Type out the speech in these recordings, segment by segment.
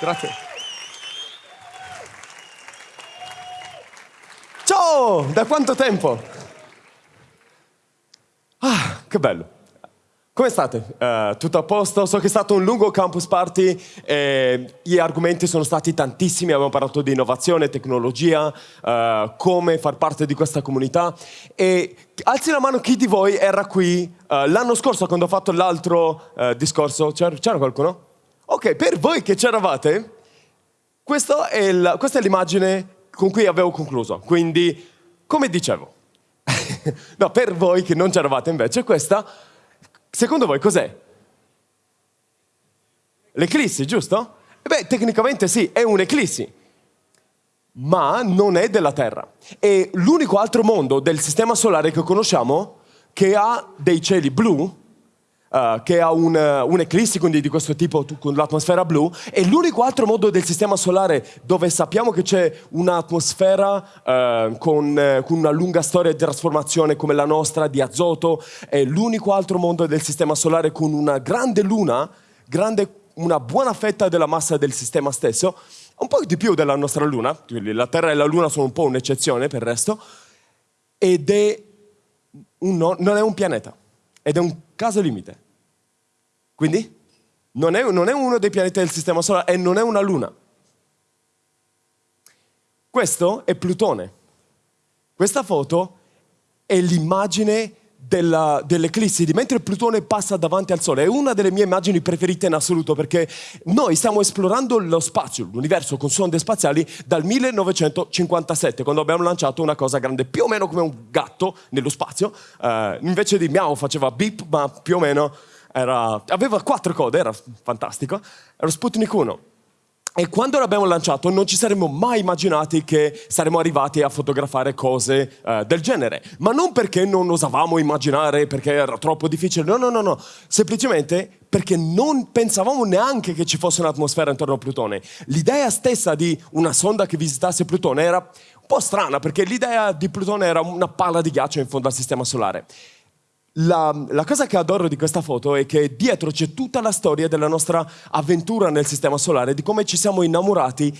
grazie. Ciao, da quanto tempo? Ah, che bello. Come state? Uh, tutto a posto? So che è stato un lungo campus party e gli argomenti sono stati tantissimi, abbiamo parlato di innovazione, tecnologia, uh, come far parte di questa comunità e alzi la mano chi di voi era qui uh, l'anno scorso quando ho fatto l'altro discorso, c'era qualcuno? Ok, per voi che c'eravate, questa è l'immagine con cui avevo concluso, quindi come dicevo, no, per voi che non c'eravate invece, questa Secondo voi cos'è? L'eclissi, giusto? E beh, tecnicamente sì, è un'eclissi, ma non è della Terra. È l'unico altro mondo del Sistema Solare che conosciamo che ha dei cieli blu uh, che ha un, uh, un'eclissi quindi di questo tipo con l'atmosfera blu, è l'unico altro modo del sistema solare dove sappiamo che c'è un'atmosfera uh, con, con, una lunga storia di trasformazione come la nostra, di azoto, è l'unico altro mondo del sistema solare con una grande luna, grande, una buona fetta della massa del sistema stesso, un po' di più della nostra luna, la Terra e la luna sono un po' un'eccezione per il resto, ed è un, non è un pianeta, ed è un caso limite. Quindi non è, non è uno dei pianeti del Sistema Solare e non è una luna. Questo è Plutone. Questa foto è l'immagine dell'eclissi di mentre Plutone passa davanti al Sole. È una delle mie immagini preferite in assoluto perché noi stiamo esplorando lo spazio, l'universo con sonde spaziali dal 1957 quando abbiamo lanciato una cosa grande più o meno come un gatto nello spazio. Uh, invece di miau faceva beep ma più o meno era, aveva quattro code, era fantastico, era Sputnik 1. E quando l'abbiamo lanciato non ci saremmo mai immaginati che saremmo arrivati a fotografare cose uh, del genere. Ma non perché non osavamo immaginare, perché era troppo difficile, no, no, no, no. Semplicemente perché non pensavamo neanche che ci fosse un'atmosfera intorno a Plutone. L'idea stessa di una sonda che visitasse Plutone era un po' strana, perché l'idea di Plutone era una palla di ghiaccio in fondo al Sistema Solare. La, la, cosa che adoro di questa foto è che dietro c'è tutta la storia della nostra avventura nel Sistema Solare, di come ci siamo innamorati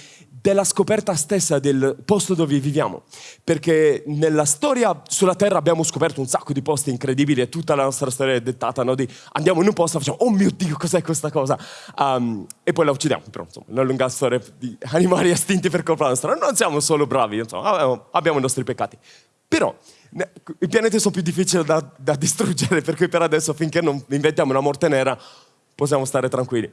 della scoperta stessa del posto dove viviamo. Perché nella storia sulla Terra abbiamo scoperto un sacco di posti incredibili e tutta la nostra storia è dettata no? di andiamo in un posto e facciamo oh mio Dio cos'è questa cosa um, e poi la uccidiamo. Però insomma, una lunga storia di animali estinti per colpa nostra. Non siamo solo bravi, insomma, abbiamo i nostri peccati. Però i pianeti sono più difficili da, da distruggere, per cui per adesso, finché non inventiamo una morte nera, possiamo stare tranquilli.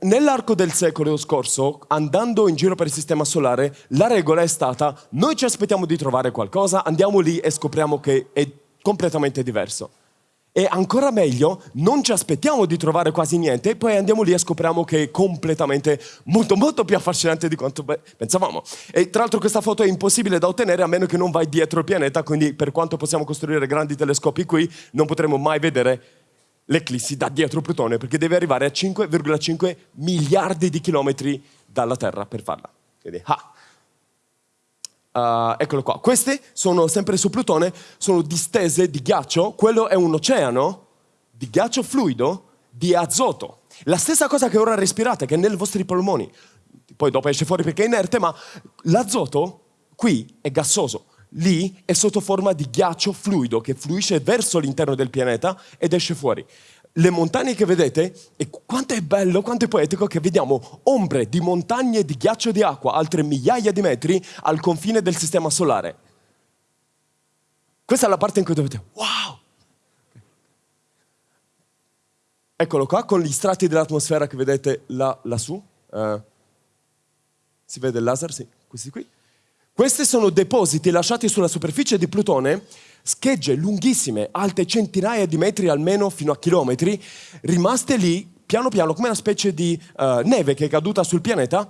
Nell'arco del secolo scorso, andando in giro per il sistema solare, la regola è stata noi ci aspettiamo di trovare qualcosa, andiamo lì e scopriamo che è completamente diverso. E ancora meglio, non ci aspettiamo di trovare quasi niente e poi andiamo lì e scopriamo che è completamente molto molto più affascinante di quanto pensavamo. E tra l'altro questa foto è impossibile da ottenere a meno che non vai dietro il pianeta, quindi per quanto possiamo costruire grandi telescopi qui, non potremo mai vedere l'eclissi da dietro Plutone, perché deve arrivare a 5,5 miliardi di chilometri dalla Terra per farla. Quindi, ah, Uh, eccolo qua. Queste sono sempre su Plutone, sono distese di ghiaccio. Quello è un oceano di ghiaccio fluido di azoto. La stessa cosa che ora respirate, che è nei vostri polmoni. Poi dopo esce fuori perché è inerte, ma l'azoto qui è gassoso. Lì è sotto forma di ghiaccio fluido che fluisce verso l'interno del pianeta ed esce fuori le montagne che vedete, e quanto è bello, quanto è poetico che vediamo ombre di montagne di ghiaccio di acqua, altre migliaia di metri al confine del sistema solare. Questa è la parte in cui dovete, wow! Eccolo qua, con gli strati dell'atmosfera che vedete là, lassù. Uh, si vede il laser? Sì, questi qui. Questi sono depositi lasciati sulla superficie di Plutone schegge lunghissime, alte centinaia di metri almeno fino a chilometri, rimaste lì piano piano come una specie di uh, neve che è caduta sul pianeta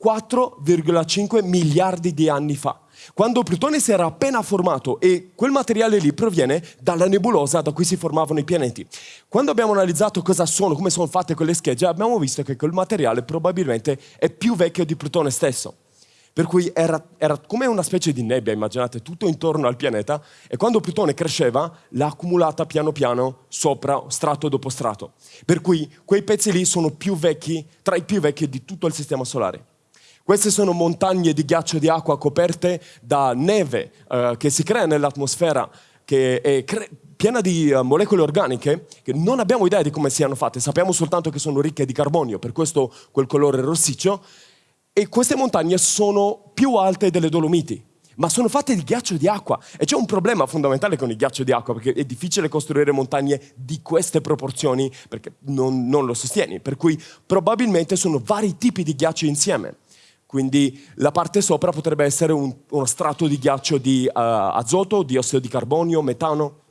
4,5 miliardi di anni fa. Quando Plutone si era appena formato e quel materiale lì proviene dalla nebulosa da cui si formavano i pianeti. Quando abbiamo analizzato cosa sono, come sono fatte quelle schegge, abbiamo visto che quel materiale probabilmente è più vecchio di Plutone stesso per cui era, era, come una specie di nebbia, immaginate, tutto intorno al pianeta, e quando Plutone cresceva l'ha accumulata piano piano sopra, strato dopo strato. Per cui quei pezzi lì sono più vecchi, tra i più vecchi di tutto il Sistema Solare. Queste sono montagne di ghiaccio di acqua coperte da neve eh, che si crea nell'atmosfera, che è piena di uh, molecole organiche che non abbiamo idea di come siano fatte, sappiamo soltanto che sono ricche di carbonio, per questo quel colore rossiccio, e queste montagne sono più alte delle Dolomiti, ma sono fatte di ghiaccio di acqua. E c'è un problema fondamentale con il ghiaccio di acqua, perché è difficile costruire montagne di queste proporzioni, perché non, non lo sostieni. Per cui probabilmente sono vari tipi di ghiaccio insieme. Quindi la parte sopra potrebbe essere un, uno strato di ghiaccio di uh, azoto, diossido di carbonio, metano.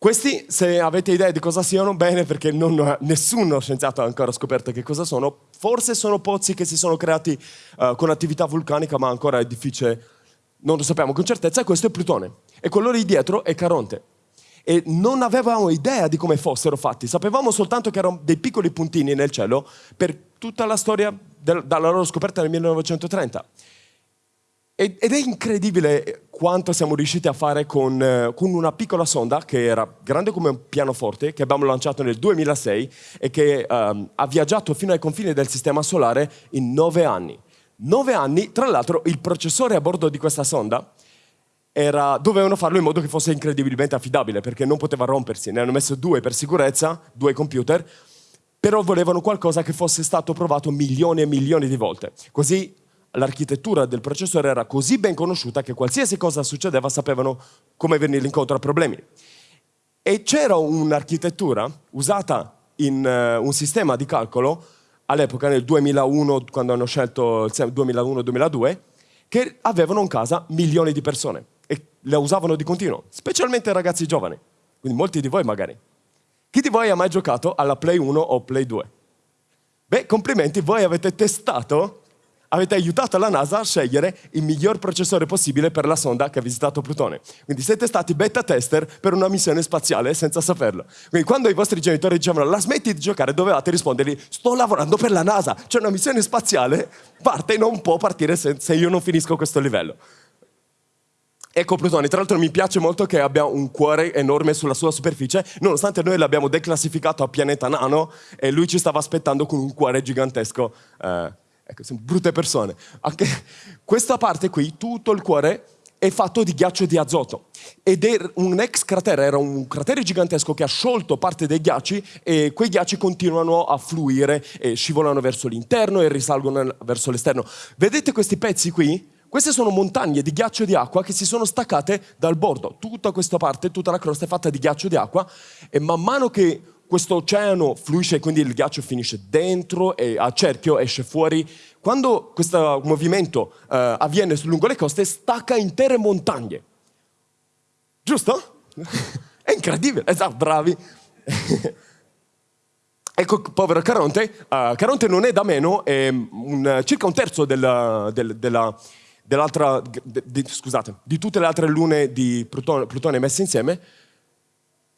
Questi, se avete idea di cosa siano, bene, perché non, nessuno scienziato ha ancora scoperto che cosa sono. Forse sono pozzi che si sono creati uh, con attività vulcanica, ma ancora è difficile, non lo sappiamo con certezza. Questo è Plutone. E quello lì dietro è Caronte. E non avevamo idea di come fossero fatti, sapevamo soltanto che erano dei piccoli puntini nel cielo per tutta la storia del, dalla loro scoperta nel 1930. Ed è incredibile quanto siamo riusciti a fare con, eh, con, una piccola sonda che era grande come un pianoforte, che abbiamo lanciato nel 2006 e che um, ha viaggiato fino ai confini del Sistema Solare in nove anni. Nove anni, tra l'altro il processore a bordo di questa sonda era, dovevano farlo in modo che fosse incredibilmente affidabile, perché non poteva rompersi. Ne hanno messo due per sicurezza, due computer, però volevano qualcosa che fosse stato provato milioni e milioni di volte. Così l'architettura del processore era così ben conosciuta che qualsiasi cosa succedeva sapevano come venire incontro a problemi. E c'era un'architettura usata in uh, un sistema di calcolo all'epoca, nel 2001, quando hanno scelto il 2001-2002, che avevano in casa milioni di persone e la usavano di continuo, specialmente ragazzi giovani, quindi molti di voi magari. Chi di voi ha mai giocato alla Play 1 o Play 2? Beh, complimenti, voi avete testato avete aiutato la NASA a scegliere il miglior processore possibile per la sonda che ha visitato Plutone. Quindi siete stati beta tester per una missione spaziale senza saperlo. Quindi quando i vostri genitori dicevano la smetti di giocare, dovevate rispondergli sto lavorando per la NASA, c'è una missione spaziale, parte e non può partire se, io non finisco questo livello. Ecco Plutone, tra l'altro mi piace molto che abbia un cuore enorme sulla sua superficie, nonostante noi l'abbiamo declassificato a pianeta nano e lui ci stava aspettando con un cuore gigantesco. Eh, Ecco, sono brutte persone. Anche questa parte qui, tutto il cuore, è fatto di ghiaccio di azoto. Ed è un ex cratere, era un cratere gigantesco che ha sciolto parte dei ghiacci e quei ghiacci continuano a fluire e scivolano verso l'interno e risalgono verso l'esterno. Vedete questi pezzi qui? Queste sono montagne di ghiaccio di acqua che si sono staccate dal bordo. Tutta questa parte, tutta la crosta è fatta di ghiaccio di acqua e man mano che questo oceano fluisce, quindi il ghiaccio finisce dentro e a cerchio esce fuori. Quando questo movimento uh, avviene lungo le coste, stacca intere montagne. Giusto? È incredibile, esatto, bravi. ecco, povero Caronte. Uh, Caronte non è da meno, è un, circa un terzo della, del, della, dell'altra, de, scusate, di tutte le altre lune di Plutone, Plutone messe insieme,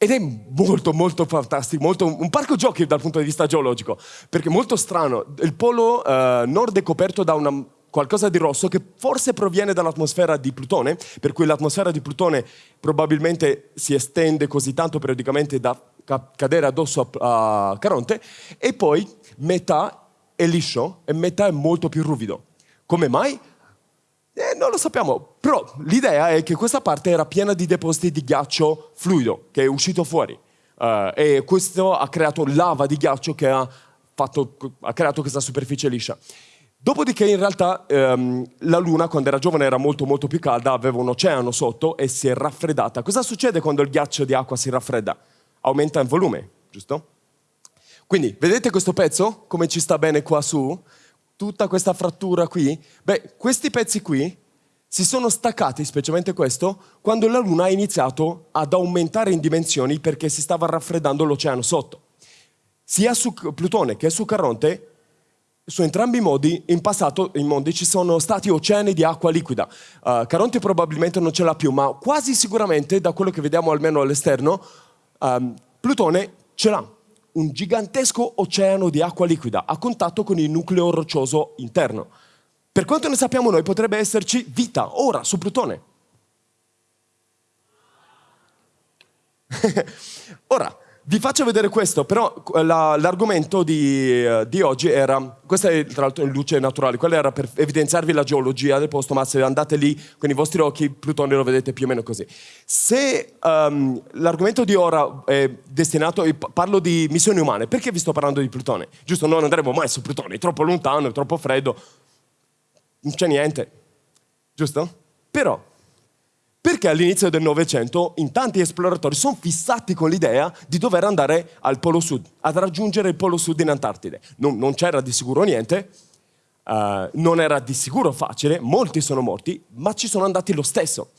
ed è molto, molto fantastico, molto, un parco giochi dal punto di vista geologico, perché è molto strano. Il polo uh, nord è coperto da una, qualcosa di rosso che forse proviene dall'atmosfera di Plutone, per cui l'atmosfera di Plutone probabilmente si estende così tanto periodicamente da ca cadere addosso a, a Caronte, e poi metà è liscio e metà è molto più ruvido. Come mai? Eh, non lo sappiamo, però l'idea è che questa parte era piena di depositi di ghiaccio fluido che è uscito fuori uh, e questo ha creato lava di ghiaccio che ha, fatto, ha creato questa superficie liscia. Dopodiché in realtà um, la Luna quando era giovane era molto molto più calda, aveva un oceano sotto e si è raffreddata. Cosa succede quando il ghiaccio di acqua si raffredda? Aumenta in volume, giusto? Quindi vedete questo pezzo come ci sta bene qua su? Tutta questa frattura qui? Beh, questi pezzi qui si sono staccati, specialmente questo, quando la Luna ha iniziato ad aumentare in dimensioni perché si stava raffreddando l'oceano sotto. Sia su Plutone che su Caronte, su entrambi i modi, in passato in mondi ci sono stati oceani di acqua liquida. Uh, Caronte probabilmente non ce l'ha più, ma quasi sicuramente, da quello che vediamo almeno all'esterno, um, Plutone ce l'ha un gigantesco oceano di acqua liquida a contatto con il nucleo roccioso interno. Per quanto ne sappiamo noi, potrebbe esserci vita ora su Plutone. ora, vi faccio vedere questo, però la, l'argomento di, uh, di, oggi era, questa è tra l'altro in luce naturale, quella era per evidenziarvi la geologia del posto, ma se andate lì con i vostri occhi, Plutone lo vedete più o meno così. Se um, l'argomento di ora è destinato, parlo di missioni umane, perché vi sto parlando di Plutone? Giusto, non andremo mai su Plutone, è troppo lontano, è troppo freddo, non c'è niente, giusto? Però perché all'inizio del Novecento in tanti esploratori sono fissati con l'idea di dover andare al Polo Sud, ad raggiungere il Polo Sud in Antartide. Non, non c'era di sicuro niente, uh, non era di sicuro facile, molti sono morti, ma ci sono andati lo stesso.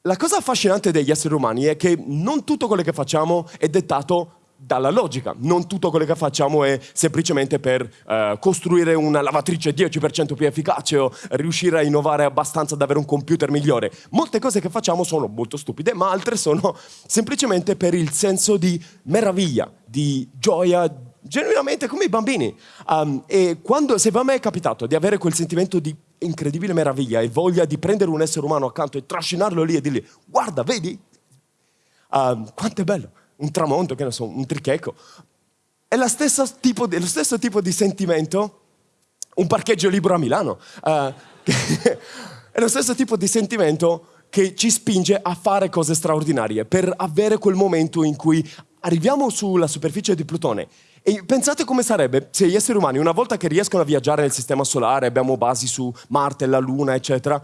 La cosa affascinante degli esseri umani è che non tutto quello che facciamo è dettato dalla logica. Non tutto quello che facciamo è semplicemente per eh, costruire una lavatrice 10% più efficace o riuscire a innovare abbastanza ad avere un computer migliore. Molte cose che facciamo sono molto stupide, ma altre sono semplicemente per il senso di meraviglia, di gioia, genuinamente come i bambini. Um, e quando, se a me è capitato di avere quel sentimento di incredibile meraviglia e voglia di prendere un essere umano accanto e trascinarlo lì e dirgli guarda, vedi? Um, quanto è bello un tramonto, che ne so, un tricheco. È lo stesso tipo di, stesso tipo di sentimento un parcheggio libero a Milano. Uh, è lo stesso tipo di sentimento che ci spinge a fare cose straordinarie, per avere quel momento in cui arriviamo sulla superficie di Plutone e pensate come sarebbe se gli esseri umani, una volta che riescono a viaggiare nel sistema solare, abbiamo basi su Marte, la Luna, eccetera,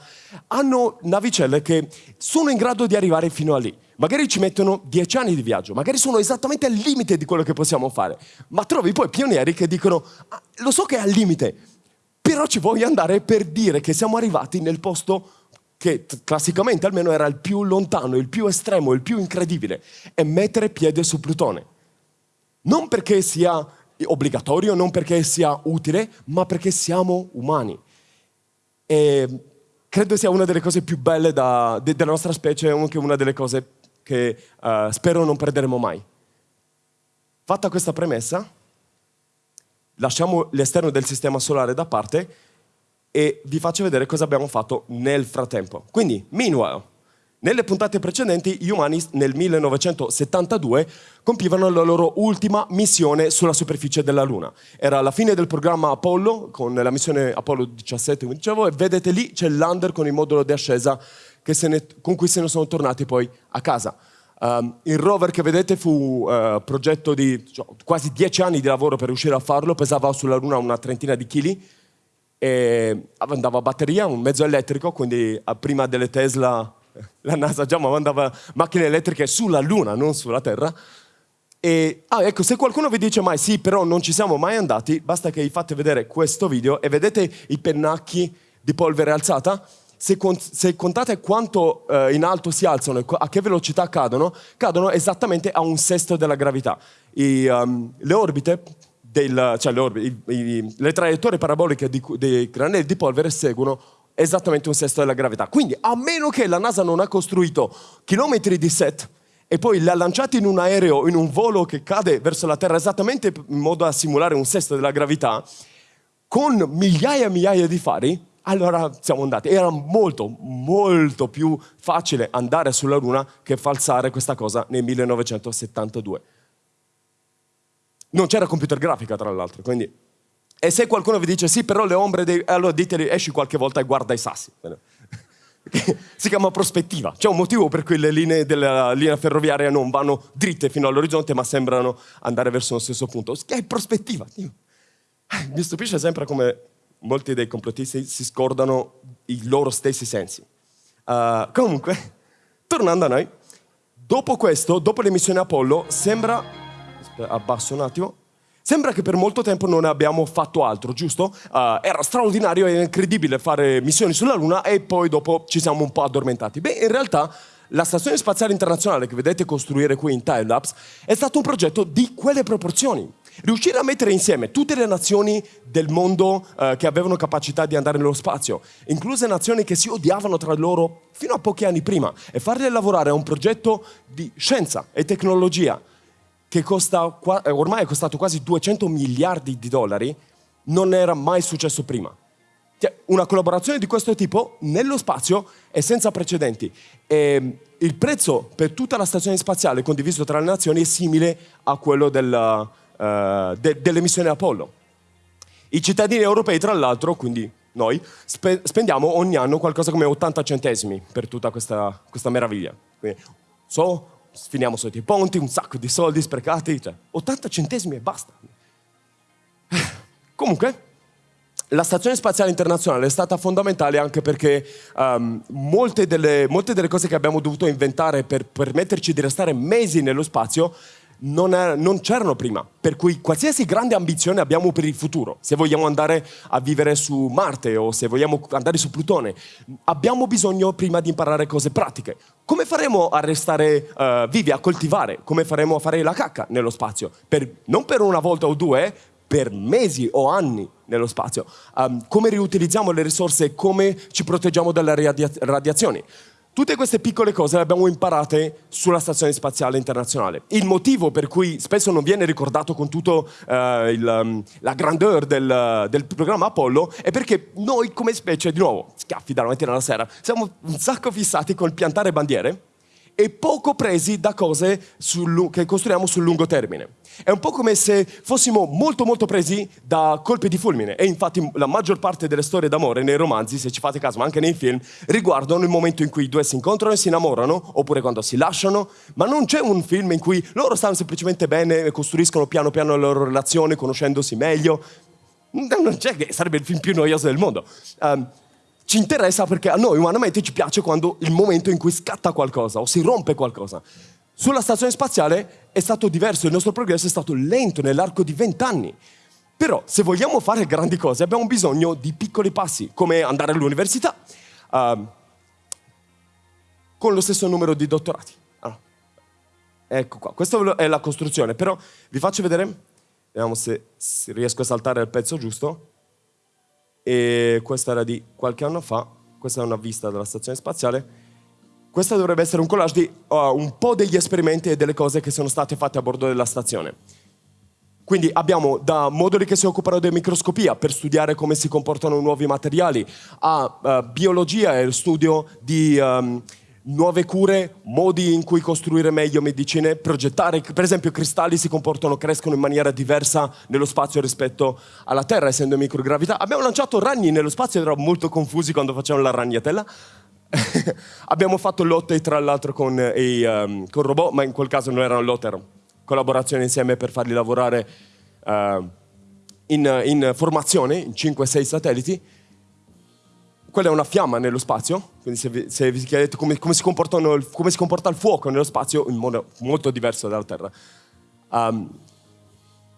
hanno navicelle che sono in grado di arrivare fino a lì. Magari ci mettono dieci anni di viaggio, magari sono esattamente al limite di quello che possiamo fare, ma trovi poi pionieri che dicono, ah, lo so che è al limite, però ci voglio andare per dire che siamo arrivati nel posto che classicamente almeno era il più lontano, il più estremo, il più incredibile, e mettere piede su Plutone. Non perché sia obbligatorio, non perché sia utile, ma perché siamo umani. E credo sia una delle cose più belle da, de, della nostra specie anche una delle cose che uh, spero non perderemo mai. Fatta questa premessa, lasciamo l'esterno del sistema solare da parte e vi faccio vedere cosa abbiamo fatto nel frattempo. Quindi, meanwhile, nelle puntate precedenti gli umani nel 1972 compivano la loro ultima missione sulla superficie della Luna. Era la fine del programma Apollo, con la missione Apollo 17, come dicevo, e vedete lì c'è il lander con il modulo di ascesa ne, con cui se ne sono tornati poi a casa. Um, il rover che vedete fu uh, progetto di cioè, quasi dieci anni di lavoro per riuscire a farlo, pesava sulla Luna una trentina di chili, e andava a batteria, un mezzo elettrico, quindi prima delle Tesla la NASA già mandava macchine elettriche sulla Luna, non sulla Terra. E, ah, ecco, se qualcuno vi dice mai sì, però non ci siamo mai andati, basta che gli fate vedere questo video e vedete i pennacchi di polvere alzata. Se, se contate quanto eh, in alto si alzano e a che velocità cadono, cadono esattamente a un sesto della gravità. I, um, le orbite del, cioè le, orbite, i, i, le traiettorie paraboliche di, dei granelli di polvere seguono esattamente un sesto della gravità. Quindi, a meno che la NASA non ha costruito chilometri di set e poi li ha lanciati in un aereo, in un volo che cade verso la Terra esattamente in modo da simulare un sesto della gravità, con migliaia e migliaia di fari, allora siamo andati. Era molto, molto più facile andare sulla Luna che falsare questa cosa nel 1972. Non c'era computer grafica, tra l'altro, quindi e se qualcuno vi dice sì, però le ombre, dei... allora diteli esci qualche volta e guarda i sassi. si chiama prospettiva. C'è un motivo per cui le linee della linea ferroviaria non vanno dritte fino all'orizzonte, ma sembrano andare verso lo stesso punto. Che è prospettiva. Mi stupisce sempre come molti dei complottisti si scordano i loro stessi sensi. Uh, comunque, tornando a noi, dopo questo, dopo le missioni Apollo, sembra... Abbasso un attimo. Sembra che per molto tempo non abbiamo fatto altro, giusto? Uh, era straordinario e incredibile fare missioni sulla Luna e poi dopo ci siamo un po' addormentati. Beh, in realtà la Stazione Spaziale Internazionale che vedete costruire qui in timelapse è stato un progetto di quelle proporzioni. Riuscire a mettere insieme tutte le nazioni del mondo uh, che avevano capacità di andare nello spazio, incluse nazioni che si odiavano tra loro fino a pochi anni prima, e farle lavorare a un progetto di scienza e tecnologia che costa, eh, ormai è costato quasi 200 miliardi di dollari, non era mai successo prima. Cioè, una collaborazione di questo tipo nello spazio è senza precedenti. E il prezzo per tutta la stazione spaziale condiviso tra le nazioni è simile a quello del, uh, de, delle missioni Apollo. I cittadini europei, tra l'altro, quindi noi, spe spendiamo ogni anno qualcosa come 80 centesimi per tutta questa, questa meraviglia. Quindi, so, finiamo sotto i ponti, un sacco di soldi sprecati, cioè 80 centesimi e basta. Comunque, la Stazione Spaziale Internazionale è stata fondamentale anche perché um, molte, delle, molte, delle, cose che abbiamo dovuto inventare per permetterci di restare mesi nello spazio non, è, non c'erano prima. Per cui qualsiasi grande ambizione abbiamo per il futuro, se vogliamo andare a vivere su Marte o se vogliamo andare su Plutone, abbiamo bisogno prima di imparare cose pratiche. Come faremo a restare uh, vivi, a coltivare? Come faremo a fare la cacca nello spazio? Per, non per una volta o due, per mesi o anni nello spazio. Um, come riutilizziamo le risorse, come ci proteggiamo dalle radia radiazioni. Tutte queste piccole cose le abbiamo imparate sulla Stazione Spaziale Internazionale. Il motivo per cui spesso non viene ricordato con tutta uh, um, la grandeur del, del, programma Apollo è perché noi come specie, di nuovo, schiaffi dalla mattina alla sera, siamo un sacco fissati col piantare bandiere e poco presi da cose sul, che costruiamo sul lungo termine. È un po' come se fossimo molto molto presi da colpi di fulmine e infatti la maggior parte delle storie d'amore nei romanzi, se ci fate caso, ma anche nei film, riguardano il momento in cui i due si incontrano e si innamorano, oppure quando si lasciano, ma non c'è un film in cui loro stanno semplicemente bene e costruiscono piano piano la loro relazione, conoscendosi meglio. Non c'è che sarebbe il film più noioso del mondo. Um, ci interessa perché a noi umanamente ci piace quando il momento in cui scatta qualcosa o si rompe qualcosa. Sulla stazione spaziale è stato diverso, il nostro progresso è stato lento nell'arco di vent'anni. Però se vogliamo fare grandi cose abbiamo bisogno di piccoli passi, come andare all'università, uh, con lo stesso numero di dottorati. Allora, ecco qua, questa è la costruzione, però vi faccio vedere, vediamo se, se riesco a saltare il pezzo giusto e questa era di qualche anno fa, questa è una vista della stazione spaziale. Questa dovrebbe essere un collage di uh, un po' degli esperimenti e delle cose che sono state fatte a bordo della stazione. Quindi abbiamo da moduli che si occupano di microscopia per studiare come si comportano nuovi materiali, a uh, biologia e lo studio di um, nuove cure, modi in cui costruire meglio medicine, progettare, per esempio cristalli si comportano, crescono in maniera diversa nello spazio rispetto alla Terra, essendo in microgravità. Abbiamo lanciato ragni nello spazio, eravamo molto confusi quando facevamo la ragnatela. Abbiamo fatto lotte tra l'altro con, i, um, con robot, ma in quel caso non erano lotte, erano collaborazioni insieme per farli lavorare uh, in, in formazione, in 5-6 satelliti quella è una fiamma nello spazio, quindi se vi, se vi chiedete come, come, si come, si comporta il fuoco nello spazio, in modo molto diverso dalla Terra. Um,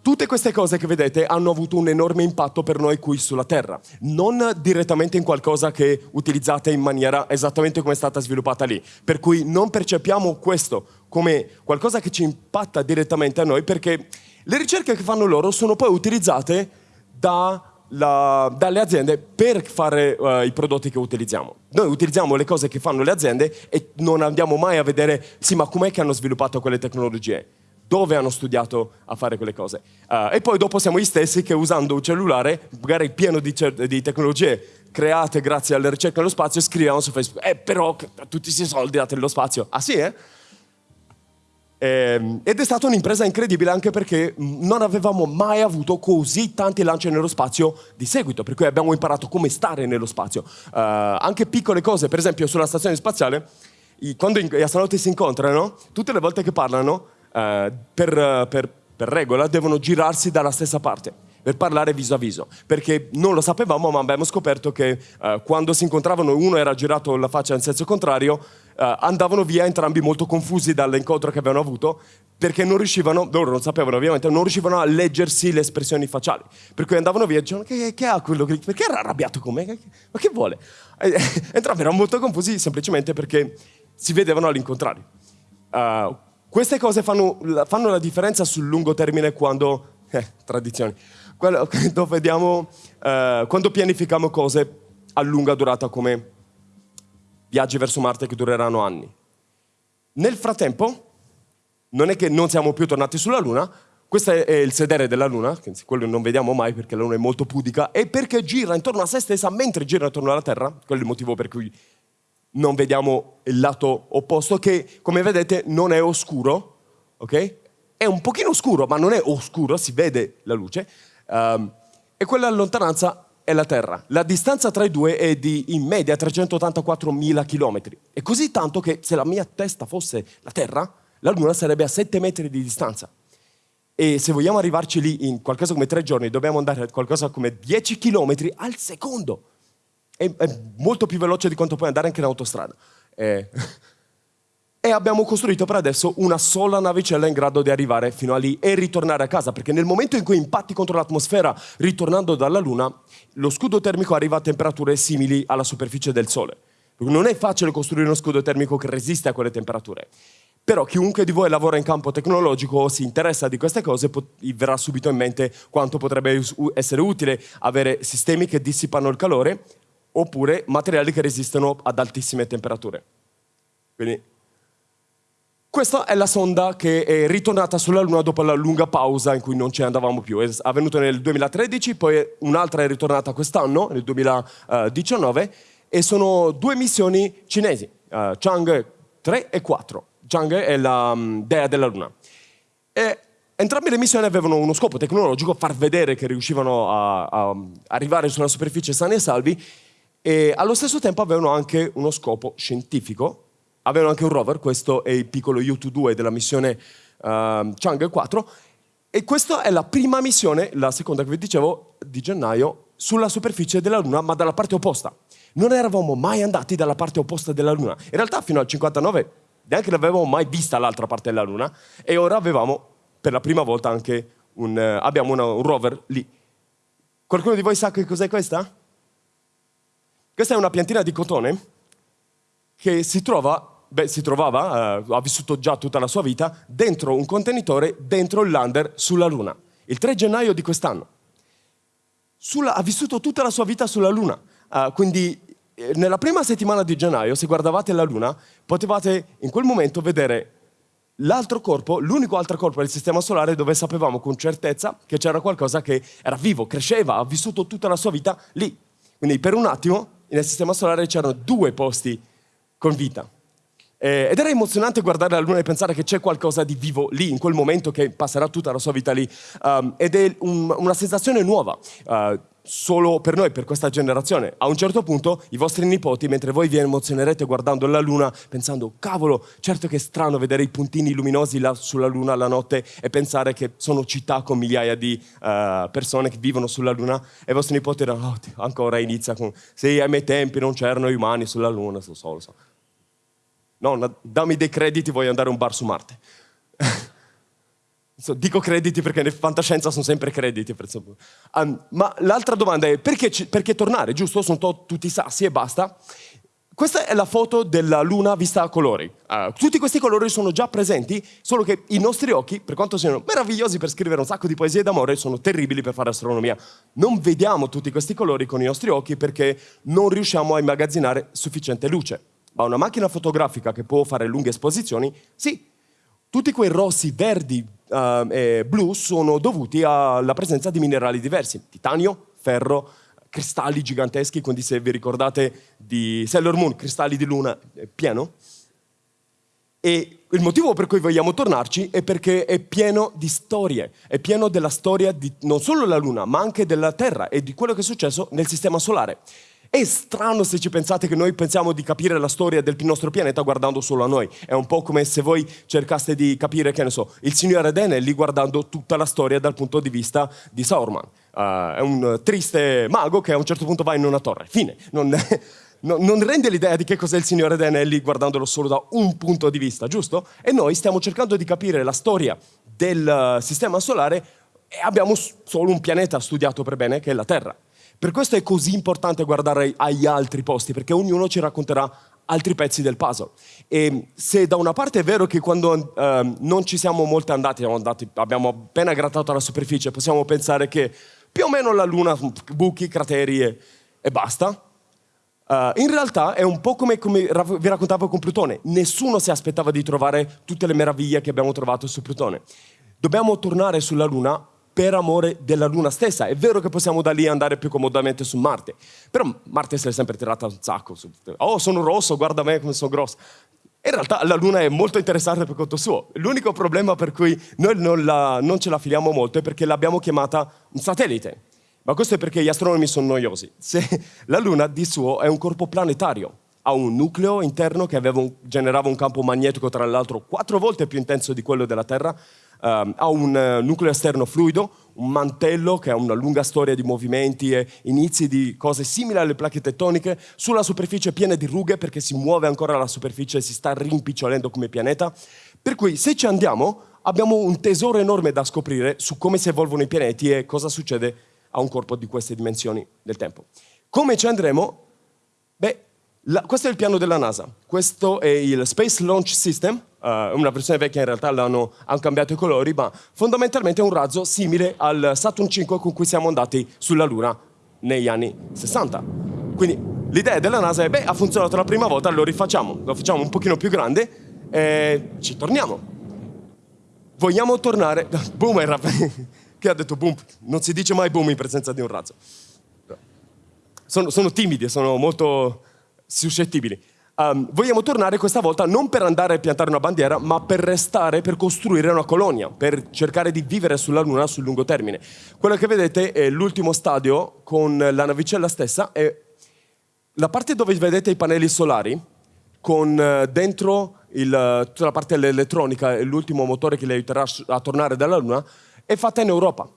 tutte queste cose che vedete hanno avuto un enorme impatto per noi qui sulla Terra, non direttamente in qualcosa che utilizzate in maniera esattamente come è stata sviluppata lì, per cui non percepiamo questo come qualcosa che ci impatta direttamente a noi, perché le ricerche che fanno loro sono poi utilizzate da la, dalle aziende per fare uh, i prodotti che utilizziamo. Noi utilizziamo le cose che fanno le aziende e non andiamo mai a vedere, sì, ma com'è che hanno sviluppato quelle tecnologie? Dove hanno studiato a fare quelle cose? Uh, e poi dopo siamo gli stessi che usando un cellulare, magari pieno di, di tecnologie create grazie alle ricerche nello spazio, scriviamo su Facebook, eh però tutti questi soldi date nello spazio. Ah sì, eh? Eh, ed è stata un'impresa incredibile anche perché non avevamo mai avuto così tanti lanci nello spazio di seguito, per cui abbiamo imparato come stare nello spazio. Uh, anche piccole cose, per esempio sulla stazione spaziale, quando gli astronauti si incontrano, tutte le volte che parlano, uh, per, per, per regola, devono girarsi dalla stessa parte per parlare viso a viso, perché non lo sapevamo, ma abbiamo scoperto che uh, quando si incontravano uno era girato la faccia in senso contrario, uh, andavano via entrambi molto confusi dall'incontro che avevano avuto perché non riuscivano, loro non sapevano ovviamente, non riuscivano a leggersi le espressioni facciali. Per cui andavano via e dicevano che, che ha quello. Perché era arrabbiato con me? Ma che vuole? Entrambi erano molto confusi semplicemente perché si vedevano all'incontrario. Uh, queste cose fanno, fanno, la differenza sul lungo termine quando... Eh, tradizioni. Quando, vediamo, uh, quando pianifichiamo cose a lunga durata come viaggi verso Marte che dureranno anni. Nel frattempo, non è che non siamo più tornati sulla Luna, questo è il sedere della Luna, quello non vediamo mai perché la Luna è molto pudica, e perché gira intorno a se stessa mentre gira intorno alla Terra, quello è il motivo per cui non vediamo il lato opposto, che come vedete non è oscuro, ok? È un pochino scuro, ma non è oscuro, si vede la luce, um, e quella lontananza è la Terra. La distanza tra i due è di in media 384.000 km. È così tanto che se la mia testa fosse la Terra, la Luna sarebbe a 7 metri di distanza. E se vogliamo arrivarci lì in qualcosa come tre giorni, dobbiamo andare a qualcosa come 10 km al secondo. È, è molto più veloce di quanto puoi andare anche in autostrada. Eh. E abbiamo costruito per adesso una sola navicella in grado di arrivare fino a lì e ritornare a casa, perché nel momento in cui impatti contro l'atmosfera ritornando dalla Luna, lo scudo termico arriva a temperature simili alla superficie del Sole. Non è facile costruire uno scudo termico che resiste a quelle temperature. Però chiunque di voi lavora in campo tecnologico o si interessa di queste cose verrà subito in mente quanto potrebbe essere utile avere sistemi che dissipano il calore oppure materiali che resistono ad altissime temperature. Quindi questa è la sonda che è ritornata sulla Luna dopo la lunga pausa in cui non ci andavamo più. È avvenuto nel 2013, poi un'altra è ritornata quest'anno, nel 2019, e sono due missioni cinesi, uh, Chang 3 e 4. Chang è la um, dea della Luna. E entrambe le missioni avevano uno scopo tecnologico, far vedere che riuscivano a, a arrivare sulla superficie sani e salvi, e allo stesso tempo avevano anche uno scopo scientifico, avevano anche un rover, questo è il piccolo U-2 della missione uh, Chang'e 4, e questa è la prima missione, la seconda che vi dicevo, di gennaio, sulla superficie della Luna, ma dalla parte opposta. Non eravamo mai andati dalla parte opposta della Luna. In realtà fino al 59 neanche l'avevamo mai vista l'altra parte della Luna, e ora avevamo per la prima volta anche un, uh, abbiamo una, un rover lì. Qualcuno di voi sa che cos'è questa? Questa è una piantina di cotone che si trova beh, si trovava, eh, ha vissuto già tutta la sua vita, dentro un contenitore, dentro il lander sulla Luna, il 3 gennaio di quest'anno. ha vissuto tutta la sua vita sulla Luna, uh, quindi eh, nella prima settimana di gennaio, se guardavate la Luna, potevate in quel momento vedere l'altro corpo, l'unico altro corpo del Sistema Solare dove sapevamo con certezza che c'era qualcosa che era vivo, cresceva, ha vissuto tutta la sua vita lì. Quindi per un attimo nel Sistema Solare c'erano due posti con vita. Eh, ed era emozionante guardare la Luna e pensare che c'è qualcosa di vivo lì, in quel momento che passerà tutta la sua vita lì. Um, ed è un, una sensazione nuova. Uh, solo per noi, per questa generazione. A un certo punto i vostri nipoti, mentre voi vi emozionerete guardando la luna, pensando, cavolo, certo che è strano vedere i puntini luminosi là sulla luna la notte e pensare che sono città con migliaia di uh, persone che vivono sulla luna, e i vostri nipoti diranno, oh, ancora inizia con, sì, ai miei tempi non c'erano i umani sulla luna, so, so, so. No, dammi dei crediti, voglio andare a un bar su Marte. Dico crediti perché nel fantascienza sono sempre crediti. Um, ma l'altra domanda è perché, perché, tornare, giusto? Sono tutti sassi e basta. Questa è la foto della Luna vista a colori. Uh, tutti questi colori sono già presenti, solo che i nostri occhi, per quanto siano meravigliosi per scrivere un sacco di poesie d'amore, sono terribili per fare astronomia. Non vediamo tutti questi colori con i nostri occhi perché non riusciamo a immagazzinare sufficiente luce. Ma una macchina fotografica che può fare lunghe esposizioni, sì. Tutti quei rossi, verdi uh, e blu sono dovuti alla presenza di minerali diversi. Titanio, ferro, cristalli giganteschi, quindi se vi ricordate di Sailor Moon, cristalli di luna, pieno. E il motivo per cui vogliamo tornarci è perché è pieno di storie, è pieno della storia di non solo della Luna, ma anche della Terra e di quello che è successo nel Sistema Solare. È strano se ci pensate che noi pensiamo di capire la storia del nostro pianeta guardando solo a noi. È un po' come se voi cercaste di capire, che ne so, il Signore Denelli guardando tutta la storia dal punto di vista di Sauron. Uh, è un triste mago che a un certo punto va in una torre. Fine. Non, non rende l'idea di che cos'è il Signore Denelli guardandolo solo da un punto di vista, giusto? E noi stiamo cercando di capire la storia del sistema solare e abbiamo solo un pianeta studiato per bene, che è la Terra. Per questo è così importante guardare agli altri posti, perché ognuno ci racconterà altri pezzi del puzzle. E se da una parte è vero che quando eh, non ci siamo molto andati, andati, abbiamo appena grattato la superficie, possiamo pensare che più o meno la Luna, buchi, crateri e, e basta, uh, in realtà è un po' come, come vi raccontavo con Plutone. Nessuno si aspettava di trovare tutte le meraviglie che abbiamo trovato su Plutone. dobbiamo tornare sulla Luna per amore della Luna stessa. È vero che possiamo da lì andare più comodamente su Marte, però Marte si è sempre tirata un sacco. Oh, sono rosso, guarda me come sono grosso. In realtà la Luna è molto interessante per conto suo. L'unico problema per cui noi non, la, non ce la filiamo molto è perché l'abbiamo chiamata un satellite. Ma questo è perché gli astronomi sono noiosi. Se la Luna di suo è un corpo planetario, ha un nucleo interno che un, generava un campo magnetico, tra l'altro, quattro volte più intenso di quello della Terra, Uh, ha un uh, nucleo esterno fluido, un mantello che ha una lunga storia di movimenti e inizi di cose simili alle placche tettoniche, sulla superficie piena di rughe perché si muove ancora la superficie e si sta rimpicciolendo come pianeta. Per cui se ci andiamo abbiamo un tesoro enorme da scoprire su come si evolvono i pianeti e cosa succede a un corpo di queste dimensioni del tempo. Come ci andremo? Beh, la, questo è il piano della NASA, questo è il Space Launch System, Uh, una versione vecchia in realtà l'hanno, hanno cambiato i colori, ma fondamentalmente è un razzo simile al Saturn 5 con cui siamo andati sulla Luna negli anni 60. Quindi l'idea della NASA è, beh, ha funzionato la prima volta, lo rifacciamo, lo facciamo un pochino più grande e ci torniamo. Vogliamo tornare... Boom era... Chi ha detto boom? Non si dice mai boom in presenza di un razzo. Sono, sono timidi, sono molto suscettibili. Um, vogliamo tornare questa volta non per andare a piantare una bandiera, ma per restare, per costruire una colonia, per cercare di vivere sulla Luna sul lungo termine. Quello che vedete è l'ultimo stadio con la navicella stessa e la parte dove vedete i pannelli solari, con uh, dentro il, tutta la parte dell'elettronica e l'ultimo motore che le aiuterà a tornare dalla Luna, è fatta in Europa.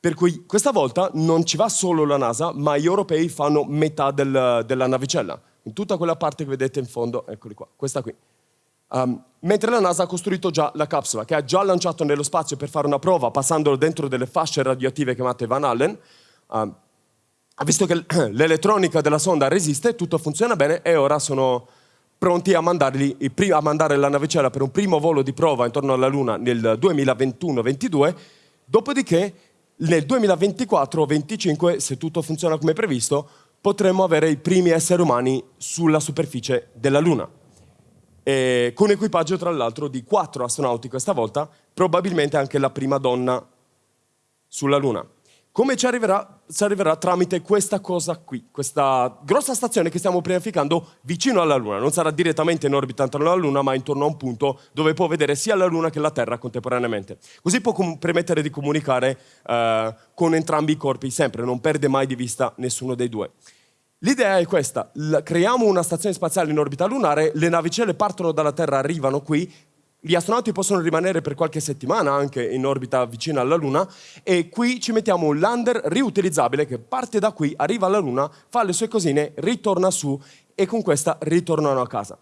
Per cui questa volta non ci va solo la NASA, ma gli europei fanno metà del, della navicella in tutta quella parte che vedete in fondo, eccoli qua, questa qui. Um, mentre la NASA ha costruito già la capsula, che ha già lanciato nello spazio per fare una prova, passandolo dentro delle fasce radioattive chiamate Van Allen, um, ha visto che l'elettronica della sonda resiste, tutto funziona bene e ora sono pronti a, a mandare la navicella per un primo volo di prova intorno alla Luna nel 2021-22, dopodiché nel 2024-25, se tutto funziona come previsto, potremmo avere i primi esseri umani sulla superficie della Luna. E con equipaggio, tra l'altro, di quattro astronauti questa volta, probabilmente anche la prima donna sulla Luna. Come ci arriverà? Ci arriverà tramite questa cosa qui, questa grossa stazione che stiamo pianificando vicino alla Luna. Non sarà direttamente in orbita intorno alla Luna, ma intorno a un punto dove può vedere sia la Luna che la Terra contemporaneamente. Così può permettere di comunicare eh, con entrambi i corpi, sempre, non perde mai di vista nessuno dei due. L'idea è questa, creiamo una stazione spaziale in orbita lunare, le navicelle partono dalla Terra, arrivano qui, gli astronauti possono rimanere per qualche settimana anche in orbita vicina alla Luna e qui ci mettiamo un lander riutilizzabile che parte da qui, arriva alla Luna, fa le sue cosine, ritorna su e con questa ritornano a casa.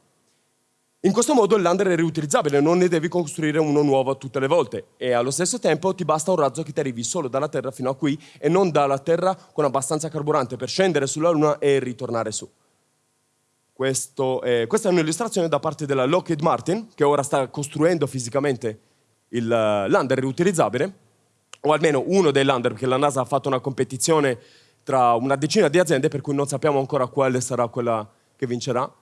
In questo modo il lander è riutilizzabile, non ne devi costruire uno nuovo tutte le volte e allo stesso tempo ti basta un razzo che ti arrivi solo dalla Terra fino a qui e non dalla Terra con abbastanza carburante per scendere sulla Luna e ritornare su. Questo è, questa è un'illustrazione da parte della Lockheed Martin, che ora sta costruendo fisicamente il eh, lander riutilizzabile, o almeno uno dei lander, perché la NASA ha fatto una competizione tra una decina di aziende, per cui non sappiamo ancora quale sarà quella che vincerà.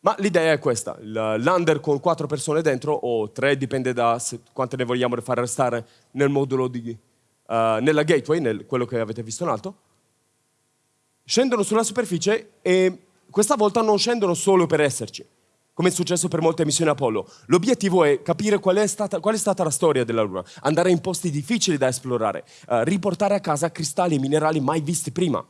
Ma l'idea è questa, il lander con quattro persone dentro, o tre, dipende da quante ne vogliamo far restare nel modulo di, uh, nella gateway, nel, quello che avete visto in alto, scendono sulla superficie e questa volta non scendono solo per esserci, come è successo per molte missioni Apollo. L'obiettivo è capire qual è, stata, qual è, stata, la storia della Luna, andare in posti difficili da esplorare, uh, riportare a casa cristalli e minerali mai visti prima.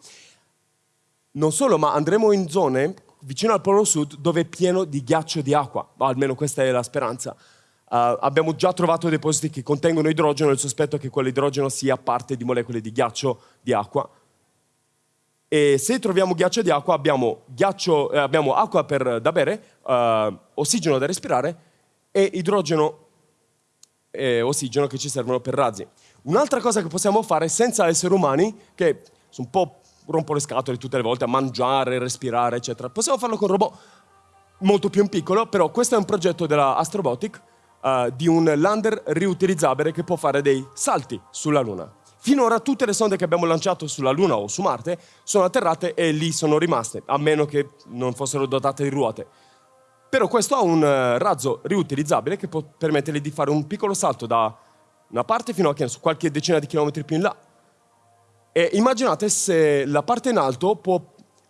Non solo, ma andremo in zone vicino al Polo Sud dove è pieno di ghiaccio e di acqua, almeno questa è la speranza. Uh, abbiamo già trovato depositi che contengono idrogeno, il sospetto è che quell'idrogeno sia parte di molecole di ghiaccio, di acqua, e se troviamo ghiaccio di acqua abbiamo, ghiaccio, eh, abbiamo acqua per, da bere, eh, ossigeno da respirare e idrogeno e ossigeno che ci servono per razzi. Un'altra cosa che possiamo fare senza esseri umani, che un po' rompo le scatole tutte le volte a mangiare, respirare, eccetera, possiamo farlo con robot molto più in piccolo, però questo è un progetto della Astrobotic uh, di un lander riutilizzabile che può fare dei salti sulla Luna. Finora tutte le sonde che abbiamo lanciato sulla Luna o su Marte sono atterrate e lì sono rimaste, a meno che non fossero dotate di ruote. Però questo ha un eh, razzo riutilizzabile che può permettergli di fare un piccolo salto da una parte fino a qualche decina di chilometri più in là. E immaginate se la parte in alto può uh,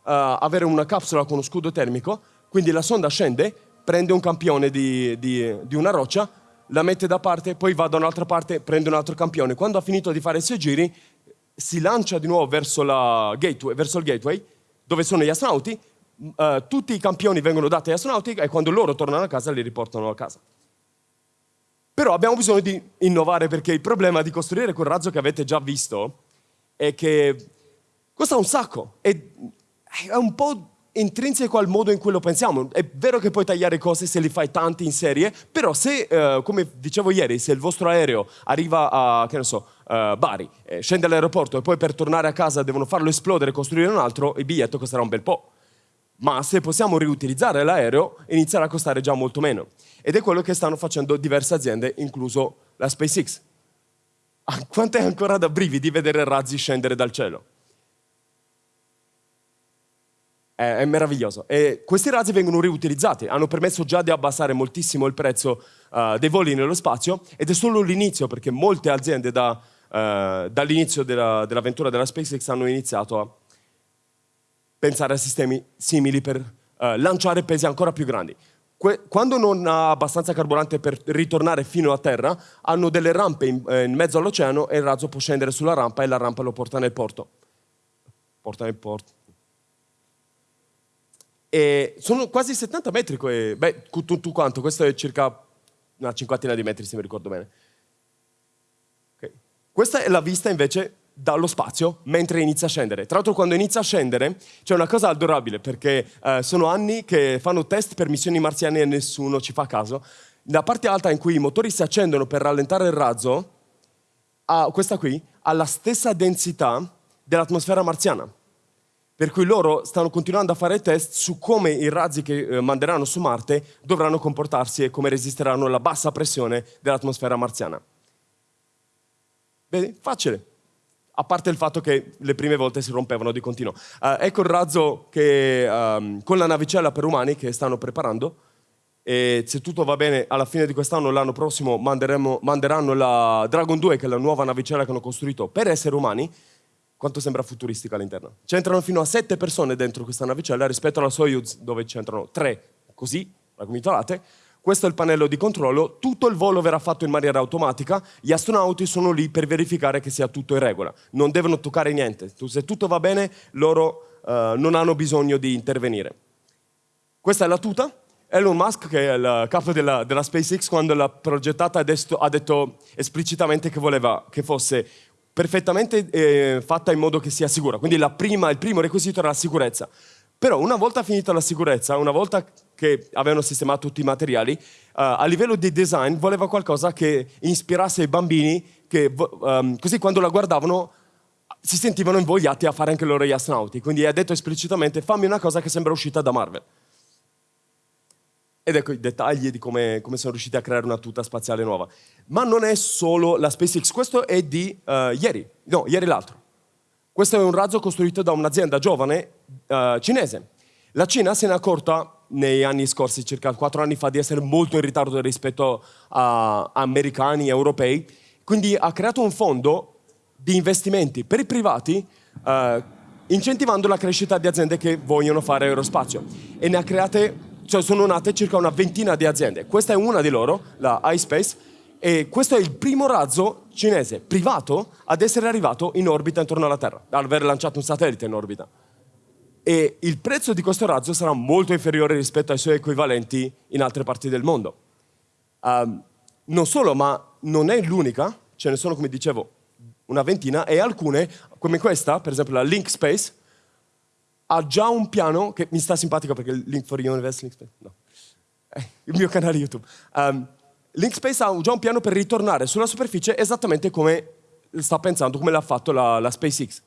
avere una capsula con uno scudo termico, quindi la sonda scende, prende un campione di, di, di una roccia, la mette da parte, poi va da un'altra parte, prende un altro campione. Quando ha finito di fare i suoi giri, si lancia di nuovo verso, gateway, verso il gateway, dove sono gli astronauti, uh, tutti i campioni vengono dati agli astronauti e quando loro tornano a casa li riportano a casa. Però abbiamo bisogno di innovare perché il problema di costruire quel razzo che avete già visto è che costa un sacco, è, è un po' intrinseco al modo in cui lo pensiamo. È vero che puoi tagliare cose se li fai tanti in serie, però se, uh, come dicevo ieri, se il vostro aereo arriva a, che ne so, uh, Bari, eh, scende all'aeroporto e poi per tornare a casa devono farlo esplodere e costruire un altro, il biglietto costerà un bel po'. Ma se possiamo riutilizzare l'aereo, inizierà a costare già molto meno. Ed è quello che stanno facendo diverse aziende, incluso la SpaceX. Ah, quanto è ancora da brividi vedere razzi scendere dal cielo? È, è meraviglioso. E questi razzi vengono riutilizzati, hanno permesso già di abbassare moltissimo il prezzo uh, dei voli nello spazio ed è solo l'inizio perché molte aziende da, uh, dall'inizio della, dell'avventura della SpaceX hanno iniziato a pensare a sistemi simili per uh, lanciare pesi ancora più grandi. Que quando non ha abbastanza carburante per ritornare fino a terra, hanno delle rampe in, eh, in mezzo all'oceano e il razzo può scendere sulla rampa e la rampa lo porta nel porto. Porta nel porto. E sono quasi 70 metri, beh, tu, tu, quanto? Questo è circa una cinquantina di metri, se mi ricordo bene. Okay. Questa è la vista invece dallo spazio mentre inizia a scendere. Tra l'altro quando inizia a scendere c'è una cosa adorabile perché eh, sono anni che fanno test per missioni marziane e nessuno ci fa caso. La parte alta in cui i motori si accendono per rallentare il razzo, ha, questa qui, ha la stessa densità dell'atmosfera marziana. Per cui loro stanno continuando a fare test su come i razzi che eh, manderanno su Marte dovranno comportarsi e come resisteranno alla bassa pressione dell'atmosfera marziana. Vedi? Facile. A parte il fatto che le prime volte si rompevano di continuo. Uh, ecco il razzo che, um, con la navicella per umani che stanno preparando. E se tutto va bene, alla fine di quest'anno, l'anno prossimo, manderanno la Dragon 2, che è la nuova navicella che hanno costruito per esseri umani, quanto sembra futuristica all'interno. C'entrano fino a sette persone dentro questa navicella rispetto alla Soyuz dove c'entrano tre, così, raggomitolate. Questo è il pannello di controllo, tutto il volo verrà fatto in maniera automatica, gli astronauti sono lì per verificare che sia tutto in regola, non devono toccare niente, se tutto va bene loro uh, non hanno bisogno di intervenire. Questa è la tuta, Elon Musk, che è il capo della, della SpaceX, quando l'ha progettata ha detto esplicitamente che voleva che fosse perfettamente eh, fatta in modo che sia sicura. Quindi prima, il primo requisito era la sicurezza. Però una volta finita la sicurezza, una volta che avevano sistemato tutti i materiali, uh, a livello di design voleva qualcosa che ispirasse i bambini, che um, così quando la guardavano si sentivano invogliati a fare anche loro gli astronauti. Quindi ha detto esplicitamente fammi una cosa che sembra uscita da Marvel. Ed ecco i dettagli di come, come, sono riusciti a creare una tuta spaziale nuova. Ma non è solo la SpaceX, questo è di uh, ieri, no, ieri l'altro. Questo è un razzo costruito da un'azienda giovane uh, cinese. La Cina se n'è accorta negli anni scorsi, circa quattro anni fa, di essere molto in ritardo rispetto a americani e europei, quindi ha creato un fondo di investimenti per i privati uh, incentivando la crescita di aziende che vogliono fare aerospazio e ne ha create cioè sono nate circa una ventina di aziende. Questa è una di loro, la iSpace, e questo è il primo razzo cinese privato ad essere arrivato in orbita intorno alla Terra, ad aver lanciato un satellite in orbita. E il prezzo di questo razzo sarà molto inferiore rispetto ai suoi equivalenti in altre parti del mondo. Um, non solo, ma non è l'unica, ce ne sono, come dicevo, una ventina, e alcune, come questa, per esempio la Link Space, ha già un piano che mi sta simpatico perché Link for Universe, Link Space, no, eh, il mio canale YouTube. Um, Link Space ha già un piano per ritornare sulla superficie esattamente come sta pensando, come l'ha fatto la, la SpaceX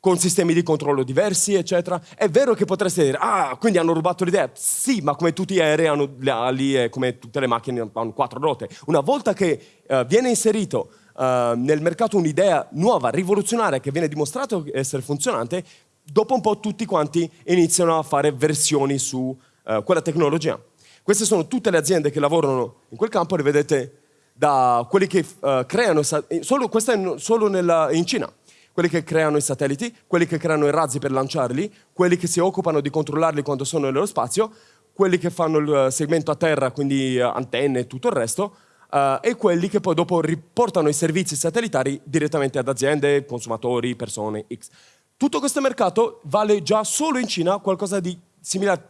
con sistemi di controllo diversi, eccetera. È vero che potreste dire, ah, quindi hanno rubato l'idea. Sì, ma come tutti gli aerei hanno le ali e come tutte le macchine hanno quattro ruote. Una volta che uh, viene inserito uh, nel mercato un'idea nuova, rivoluzionaria, che viene dimostrato essere funzionante, dopo un po' tutti quanti iniziano a fare versioni su uh, quella tecnologia. Queste sono tutte le aziende che lavorano in quel campo, le vedete da quelli che uh, creano, solo, questo è solo nella, in Cina, quelli che creano i satelliti, quelli che creano i razzi per lanciarli, quelli che si occupano di controllarli quando sono nello spazio, quelli che fanno il segmento a terra, quindi antenne e tutto il resto, uh, e quelli che poi dopo riportano i servizi satellitari direttamente ad aziende, consumatori, persone X. Tutto questo mercato vale già solo in Cina qualcosa di simile a,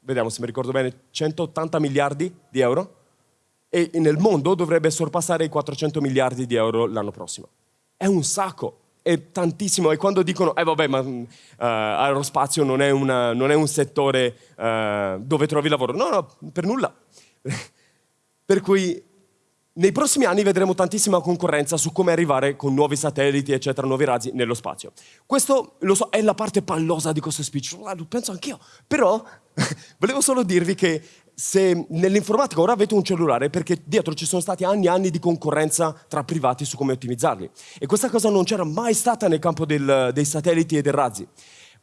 vediamo se mi ricordo bene, 180 miliardi di euro e nel mondo dovrebbe sorpassare i 400 miliardi di euro l'anno prossimo. È un sacco, è tantissimo. E quando dicono, eh vabbè, ma uh, aerospazio non è, una, non è, un settore uh, dove trovi lavoro. No, no, per nulla. per cui nei prossimi anni vedremo tantissima concorrenza su come arrivare con nuovi satelliti, eccetera, nuovi razzi nello spazio. Questo, lo so, è la parte pallosa di questo speech, lo penso anch'io. Però volevo solo dirvi che se nell'informatica ora avete un cellulare perché dietro ci sono stati anni e anni di concorrenza tra privati su come ottimizzarli. E questa cosa non c'era mai stata nel campo del, dei satelliti e dei razzi.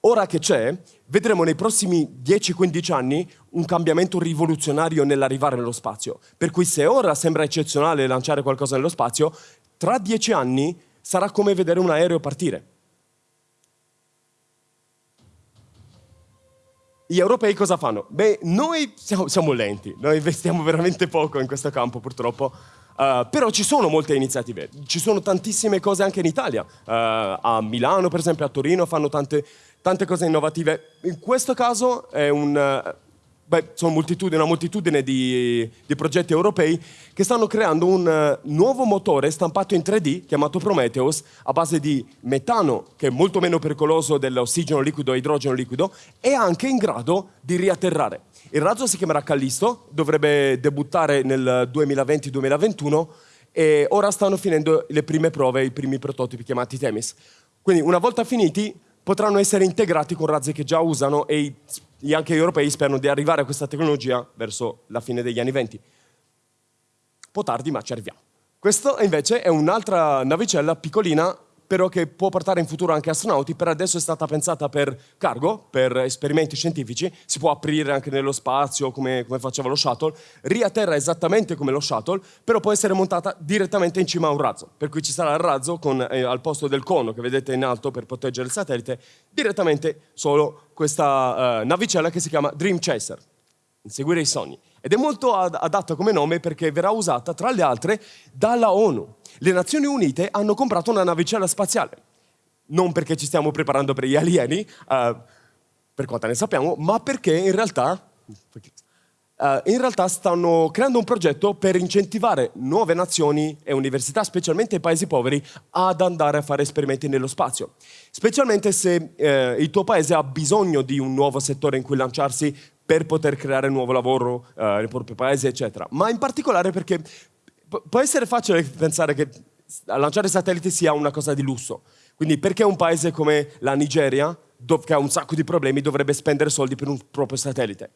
Ora che c'è, vedremo nei prossimi 10-15 anni un cambiamento rivoluzionario nell'arrivare nello spazio. Per cui se ora sembra eccezionale lanciare qualcosa nello spazio, tra 10 anni sarà come vedere un aereo partire. Gli europei cosa fanno? Beh, noi siamo, siamo lenti, noi investiamo veramente poco in questo campo purtroppo, Uh, però ci sono molte iniziative, ci sono tantissime cose anche in Italia. Uh, a Milano, per esempio, a Torino fanno tante, tante cose innovative. In questo caso è un, uh, beh, sono moltitudine, una moltitudine di, di, progetti europei che stanno creando un nuovo motore stampato in 3D chiamato Prometheus a base di metano, che è molto meno pericoloso dell'ossigeno liquido e idrogeno liquido, e anche in grado di riatterrare. Il razzo si chiamerà Callisto, dovrebbe debuttare nel 2020-2021 e ora stanno finendo le prime prove, i primi prototipi chiamati Temis. Quindi una volta finiti potranno essere integrati con razzi che già usano e anche gli europei sperano di arrivare a questa tecnologia verso la fine degli anni 20. Un po' tardi, ma ci arriviamo. Questa invece è un'altra navicella piccolina però che può portare in futuro anche astronauti, per adesso è stata pensata per cargo, per esperimenti scientifici, si può aprire anche nello spazio come, come faceva lo shuttle, riatterra esattamente come lo shuttle, però può essere montata direttamente in cima a un razzo, per cui ci sarà il razzo con, eh, al posto del cono che vedete in alto per proteggere il satellite, direttamente solo questa uh, navicella che si chiama Dream Chaser, inseguire i sogni. Ed è molto ad adatta come nome perché verrà usata, tra le altre, dalla ONU. Le Nazioni Unite hanno comprato una navicella spaziale. Non perché ci stiamo preparando per gli alieni, uh, per quanto ne sappiamo, ma perché in realtà, uh, in realtà stanno creando un progetto per incentivare nuove nazioni e università, specialmente i paesi poveri, ad andare a fare esperimenti nello spazio. Specialmente se eh, il tuo paese ha bisogno di un nuovo settore in cui lanciarsi per poter creare nuovo lavoro uh, nel proprio paese, eccetera. Ma in particolare perché può essere facile pensare che lanciare satelliti sia una cosa di lusso. Quindi perché un paese come la Nigeria, che ha un sacco di problemi, dovrebbe spendere soldi per un proprio satellite?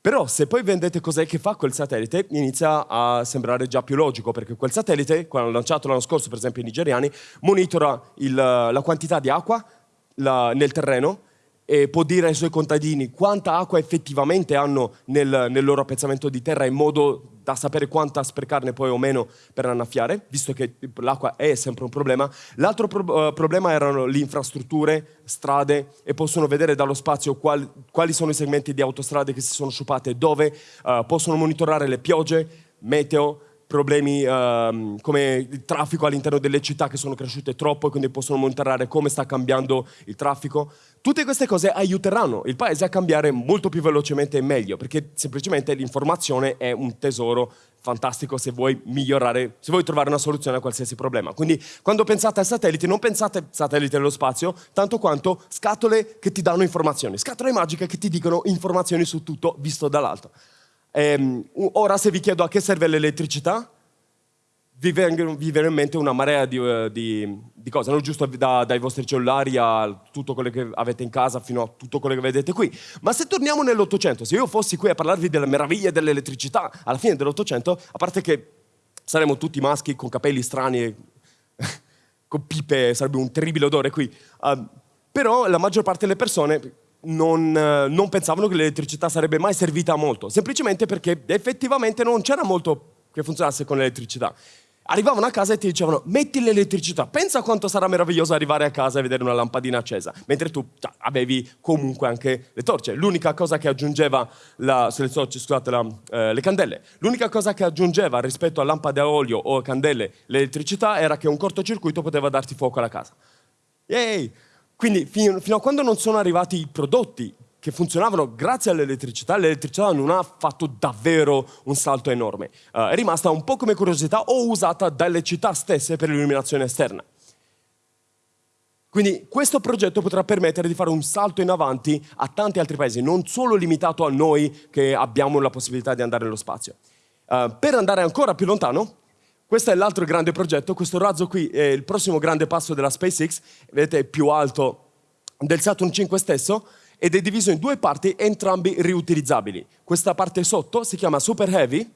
Però se poi vedete cos'è che fa quel satellite, inizia a sembrare già più logico, perché quel satellite, quando lanciato l'anno scorso, per esempio i nigeriani, monitora il, la quantità di acqua la, nel terreno e può dire ai suoi contadini quanta acqua effettivamente hanno nel, nel, loro appezzamento di terra in modo da sapere quanta sprecarne poi o meno per annaffiare, visto che l'acqua è sempre un problema. L'altro pro uh, problema erano le infrastrutture, strade, e possono vedere dallo spazio quali, quali sono i segmenti di autostrade che si sono sciupate, dove uh, possono monitorare le piogge, meteo, problemi uh, come il traffico all'interno delle città che sono cresciute troppo e quindi possono monitorare come sta cambiando il traffico. Tutte queste cose aiuteranno il paese a cambiare molto più velocemente e meglio, perché semplicemente l'informazione è un tesoro fantastico se vuoi migliorare, se vuoi trovare una soluzione a qualsiasi problema. Quindi quando pensate a satelliti, non pensate satelliti nello spazio, tanto quanto scatole che ti danno informazioni, scatole magiche che ti dicono informazioni su tutto visto dall'alto. Ehm, ora se vi chiedo a che serve l'elettricità, vi, vi viene in mente una marea di, uh, di, di cose, non giusto da, dai vostri cellulari a tutto quello che avete in casa fino a tutto quello che vedete qui. Ma se torniamo nell'Ottocento, se io fossi qui a parlarvi delle meraviglie dell'elettricità alla fine dell'Ottocento, a parte che saremmo tutti maschi con capelli strani con pipe, sarebbe un terribile odore qui, uh, però la maggior parte delle persone non, eh, non pensavano che l'elettricità sarebbe mai servita a molto, semplicemente perché effettivamente non c'era molto che funzionasse con l'elettricità. Arrivavano a casa e ti dicevano metti l'elettricità, pensa quanto sarà meraviglioso arrivare a casa e vedere una lampadina accesa, mentre tu cioè, avevi comunque anche le torce. L'unica cosa che aggiungeva, la, le, torce, scusate, la, eh, le candele, l'unica cosa che aggiungeva rispetto a lampade a olio o a candele l'elettricità era che un cortocircuito poteva darti fuoco alla casa. Yay! Quindi fino, fino a quando non sono arrivati i prodotti che funzionavano grazie all'elettricità, l'elettricità non ha fatto davvero un salto enorme. Uh, è rimasta un po' come curiosità o usata dalle città stesse per l'illuminazione esterna. Quindi questo progetto potrà permettere di fare un salto in avanti a tanti altri paesi, non solo limitato a noi che abbiamo la possibilità di andare nello spazio. Uh, per andare ancora più lontano, questo è l'altro grande progetto, questo razzo qui è il prossimo grande passo della SpaceX, vedete è più alto del Saturn 5 stesso, ed è diviso in due parti, entrambi riutilizzabili. Questa parte sotto si chiama Super Heavy,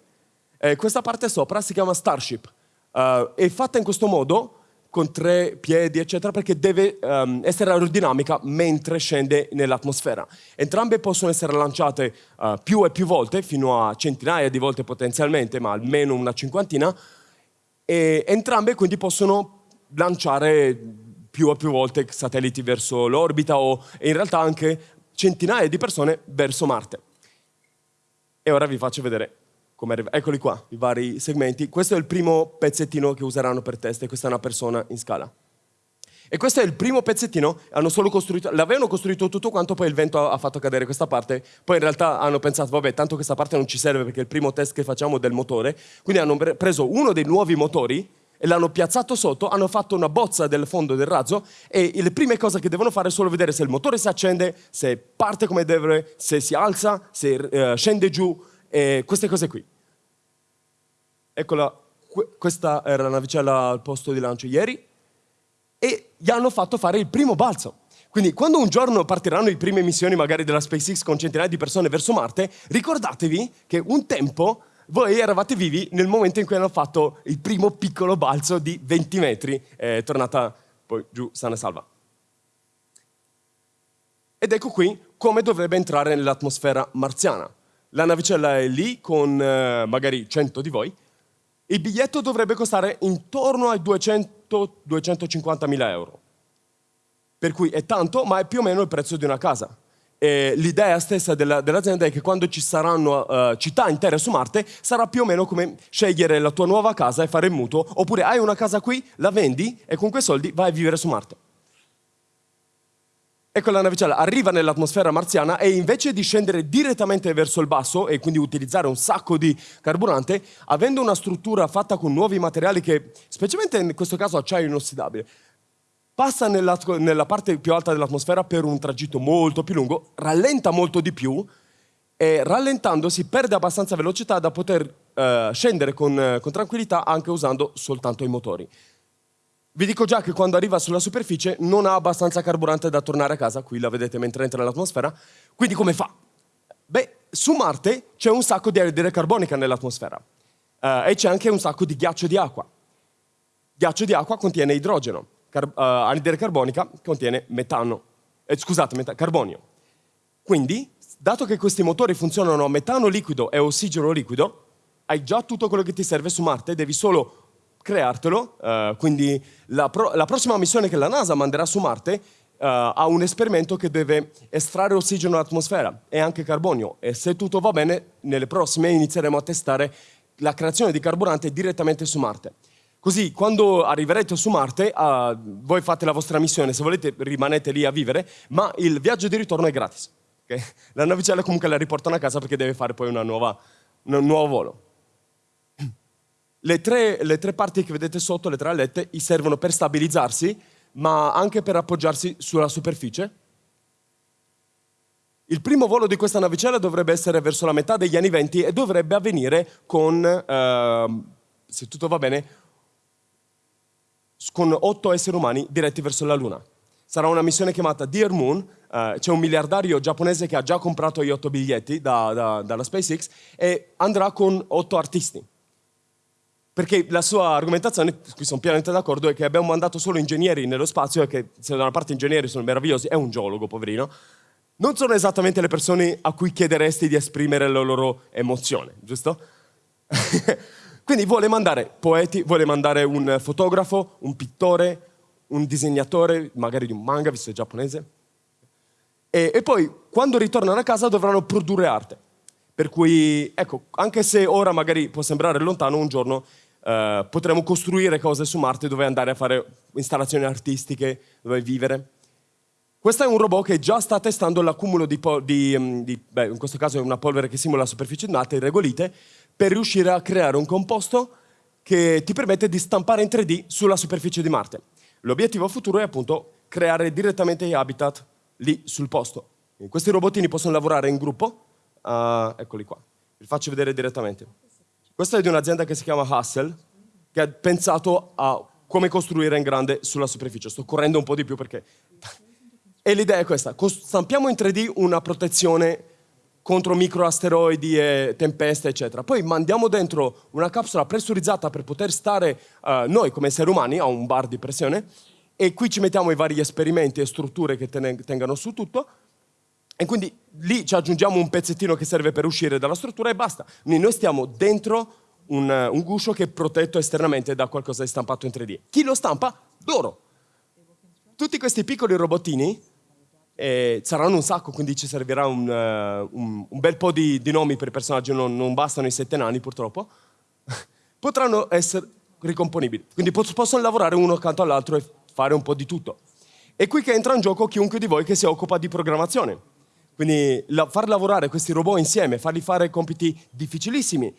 e questa parte sopra si chiama Starship. Uh, è fatta in questo modo, con tre piedi, eccetera, perché deve um, essere aerodinamica mentre scende nell'atmosfera. Entrambe possono essere lanciate uh, più e più volte, fino a centinaia di volte potenzialmente, ma almeno una cinquantina, e entrambe quindi possono lanciare più e più volte satelliti verso l'orbita o in realtà anche centinaia di persone verso Marte. E ora vi faccio vedere come arriva. Eccoli qua, i vari segmenti. Questo è il primo pezzettino che useranno per test e questa è una persona in scala. E questo è il primo pezzettino, l'avevano costruito tutto quanto, poi il vento ha fatto cadere questa parte, poi in realtà hanno pensato, vabbè, tanto questa parte non ci serve perché è il primo test che facciamo del motore, quindi hanno preso uno dei nuovi motori, e l'hanno piazzato sotto, hanno fatto una bozza del fondo del razzo e le prime cose che devono fare è solo vedere se il motore si accende, se parte come deve, se si alza, se uh, scende giù, e queste cose qui. Eccola, questa era la navicella al posto di lancio ieri e gli hanno fatto fare il primo balzo. Quindi quando un giorno partiranno le prime missioni magari della SpaceX con centinaia di persone verso Marte, ricordatevi che un tempo voi eravate vivi nel momento in cui hanno fatto il primo piccolo balzo di 20 metri, è tornata poi giù sana e salva. Ed ecco qui come dovrebbe entrare nell'atmosfera marziana. La navicella è lì con eh, magari 100 di voi. Il biglietto dovrebbe costare intorno ai 200-250 mila euro. Per cui è tanto, ma è più o meno il prezzo di una casa. L'idea stessa della, dell'azienda è che quando ci saranno uh, città intere su Marte sarà più o meno come scegliere la tua nuova casa e fare il mutuo, oppure hai una casa qui, la vendi e con quei soldi vai a vivere su Marte. Ecco la navicella arriva nell'atmosfera marziana e invece di scendere direttamente verso il basso e quindi utilizzare un sacco di carburante, avendo una struttura fatta con nuovi materiali che, specialmente in questo caso acciaio inossidabile, passa nella, nella parte più alta dell'atmosfera per un tragitto molto più lungo, rallenta molto di più e rallentandosi perde abbastanza velocità da poter uh, scendere con, con tranquillità anche usando soltanto i motori. Vi dico già che quando arriva sulla superficie non ha abbastanza carburante da tornare a casa, qui la vedete mentre entra nell'atmosfera, quindi come fa? Beh, su Marte c'è un sacco di anidride carbonica nell'atmosfera uh, e c'è anche un sacco di ghiaccio di acqua. Ghiaccio di acqua contiene idrogeno car uh, anidride carbonica contiene metano, eh, scusate, meta carbonio. Quindi, dato che questi motori funzionano a metano liquido e ossigeno liquido, hai già tutto quello che ti serve su Marte, devi solo creartelo. Uh, quindi la, pro la, prossima missione che la NASA manderà su Marte uh, ha un esperimento che deve estrarre ossigeno dall'atmosfera e anche carbonio. E se tutto va bene, nelle prossime inizieremo a testare la creazione di carburante direttamente su Marte. Così quando arriverete su Marte, uh, voi fate la vostra missione, se volete rimanete lì a vivere, ma il viaggio di ritorno è gratis. Okay? La navicella comunque la riportano a casa perché deve fare poi nuova, un nuovo volo. Le tre, le tre parti che vedete sotto, le tre alette, servono per stabilizzarsi, ma anche per appoggiarsi sulla superficie. Il primo volo di questa navicella dovrebbe essere verso la metà degli anni 20 e dovrebbe avvenire con, uh, se tutto va bene, con otto esseri umani diretti verso la Luna. Sarà una missione chiamata Dear Moon, uh, c'è un miliardario giapponese che ha già comprato gli otto biglietti da, da, dalla SpaceX e andrà con otto artisti. Perché la sua argomentazione, qui sono pienamente d'accordo, è che abbiamo mandato solo ingegneri nello spazio e che se da una parte ingegneri sono meravigliosi, è un geologo, poverino, non sono esattamente le persone a cui chiederesti di esprimere la loro emozione, giusto? Quindi vuole mandare poeti, vuole mandare un fotografo, un pittore, un disegnatore, magari di un manga, visto che è giapponese. E, e poi, quando ritornano a casa, dovranno produrre arte. Per cui, ecco, anche se ora magari può sembrare lontano, un giorno eh, potremo costruire cose su Marte dove andare a fare installazioni artistiche, dove vivere. Questo è un robot che già sta testando l'accumulo di, di, mm, di beh, in questo caso è una polvere che simula la superficie di Marte, regolite, per riuscire a creare un composto che ti permette di stampare in 3D sulla superficie di Marte. L'obiettivo futuro è appunto creare direttamente gli habitat lì sul posto. Questi robottini possono lavorare in gruppo, uh, eccoli qua, vi faccio vedere direttamente. Questo è di un'azienda che si chiama Hustle, che ha pensato a come costruire in grande sulla superficie. Sto correndo un po' di più perché... E l'idea è questa, stampiamo in 3D una protezione contro microasteroidi e tempeste, eccetera. Poi mandiamo dentro una capsula pressurizzata per poter stare uh, noi come esseri umani a un bar di pressione e qui ci mettiamo i vari esperimenti e strutture che tengano su tutto e quindi lì ci aggiungiamo un pezzettino che serve per uscire dalla struttura e basta. Quindi noi stiamo dentro un, un guscio che è protetto esternamente da qualcosa di stampato in 3D. Chi lo stampa? Loro. Tutti questi piccoli robottini eh, saranno un sacco, quindi ci servirà un, uh, un, un bel po' di, di, nomi per i personaggi, non, non bastano i sette nani purtroppo, potranno essere ricomponibili. Quindi possono lavorare uno accanto all'altro e fare un po' di tutto. È qui che entra in gioco chiunque di voi che si occupa di programmazione. Quindi la, far lavorare questi robot insieme, farli fare compiti difficilissimi,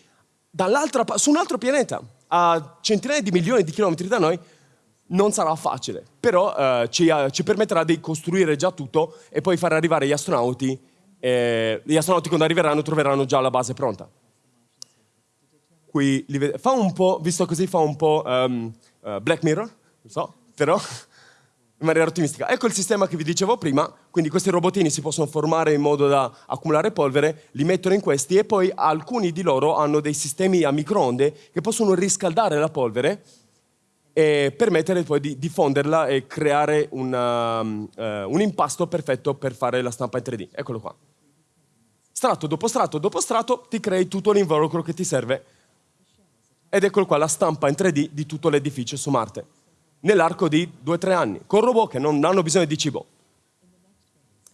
su un altro pianeta, a centinaia di milioni di chilometri da noi, non sarà facile, però eh, ci, eh, ci, permetterà di costruire già tutto e poi far arrivare gli astronauti. Eh, gli astronauti quando arriveranno troveranno già la base pronta. Qui fa un po', visto così, fa un po' um, uh, Black Mirror, non so, però in maniera ottimistica. Ecco il sistema che vi dicevo prima, quindi questi robottini si possono formare in modo da accumulare polvere, li mettono in questi e poi alcuni di loro hanno dei sistemi a microonde che possono riscaldare la polvere e permettere poi di diffonderla e creare una, uh, un impasto perfetto per fare la stampa in 3D. Eccolo qua. Strato dopo strato dopo strato ti crei tutto l'involucro che ti serve ed eccolo qua la stampa in 3D di tutto l'edificio su Marte nell'arco di due o tre anni, con robot che non hanno bisogno di cibo.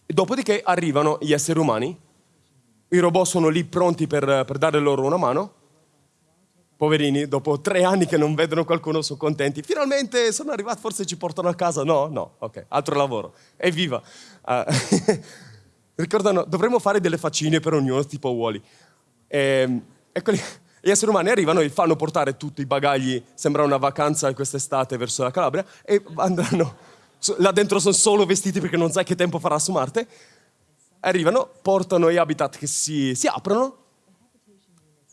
E dopodiché arrivano gli esseri umani, i robot sono lì pronti per, per dare loro una mano, poverini, dopo tre anni che non vedono qualcuno sono contenti, finalmente sono arrivati, forse ci portano a casa, no, no, ok, altro lavoro, evviva. Uh, ricordano, dovremmo fare delle faccine per ognuno, tipo Wally. E, eccoli, gli esseri umani arrivano e fanno portare tutti i bagagli, sembra una vacanza quest'estate verso la Calabria, e andranno, là dentro sono solo vestiti perché non sai che tempo farà su Marte, arrivano, portano gli habitat che si, si aprono,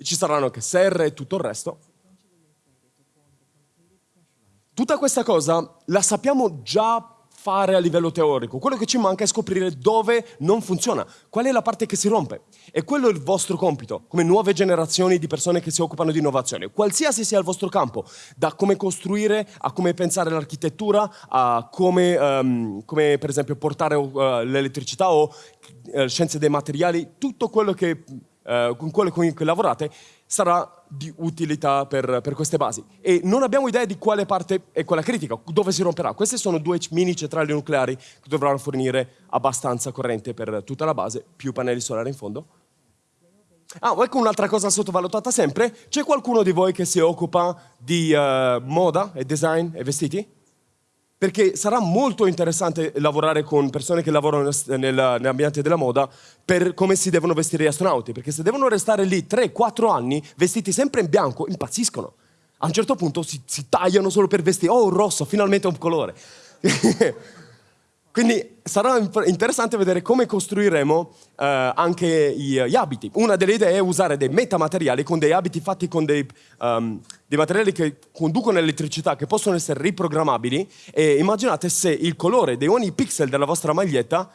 ci saranno anche serre e tutto il resto. Tutta questa cosa la sappiamo già fare a livello teorico. Quello che ci manca è scoprire dove non funziona, qual è la parte che si rompe. E quello è il vostro compito, come nuove generazioni di persone che si occupano di innovazione. Qualsiasi sia il vostro campo, da come costruire, a come pensare l'architettura, a come, um, come, per esempio portare uh, l'elettricità o uh, scienze dei materiali, tutto quello che, uh, con quello con cui lavorate sarà di utilità per, per, queste basi. E non abbiamo idea di quale parte è quella critica, dove si romperà. Queste sono due mini centrali nucleari che dovranno fornire abbastanza corrente per tutta la base, più pannelli solari in fondo. Ah, ecco un'altra cosa sottovalutata sempre. C'è qualcuno di voi che si occupa di uh, moda e design e vestiti? Perché sarà molto interessante lavorare con persone che lavorano nell'ambiente della moda per come si devono vestire gli astronauti, perché se devono restare lì 3-4 anni vestiti sempre in bianco, impazziscono. A un certo punto si, si tagliano solo per vestire, oh, rosso, finalmente un colore. Quindi sarà interessante vedere come costruiremo eh, anche gli, abiti. Una delle idee è usare dei metamateriali con dei abiti fatti con dei, um, dei materiali che conducono elettricità, che possono essere riprogrammabili e immaginate se il colore di ogni pixel della vostra maglietta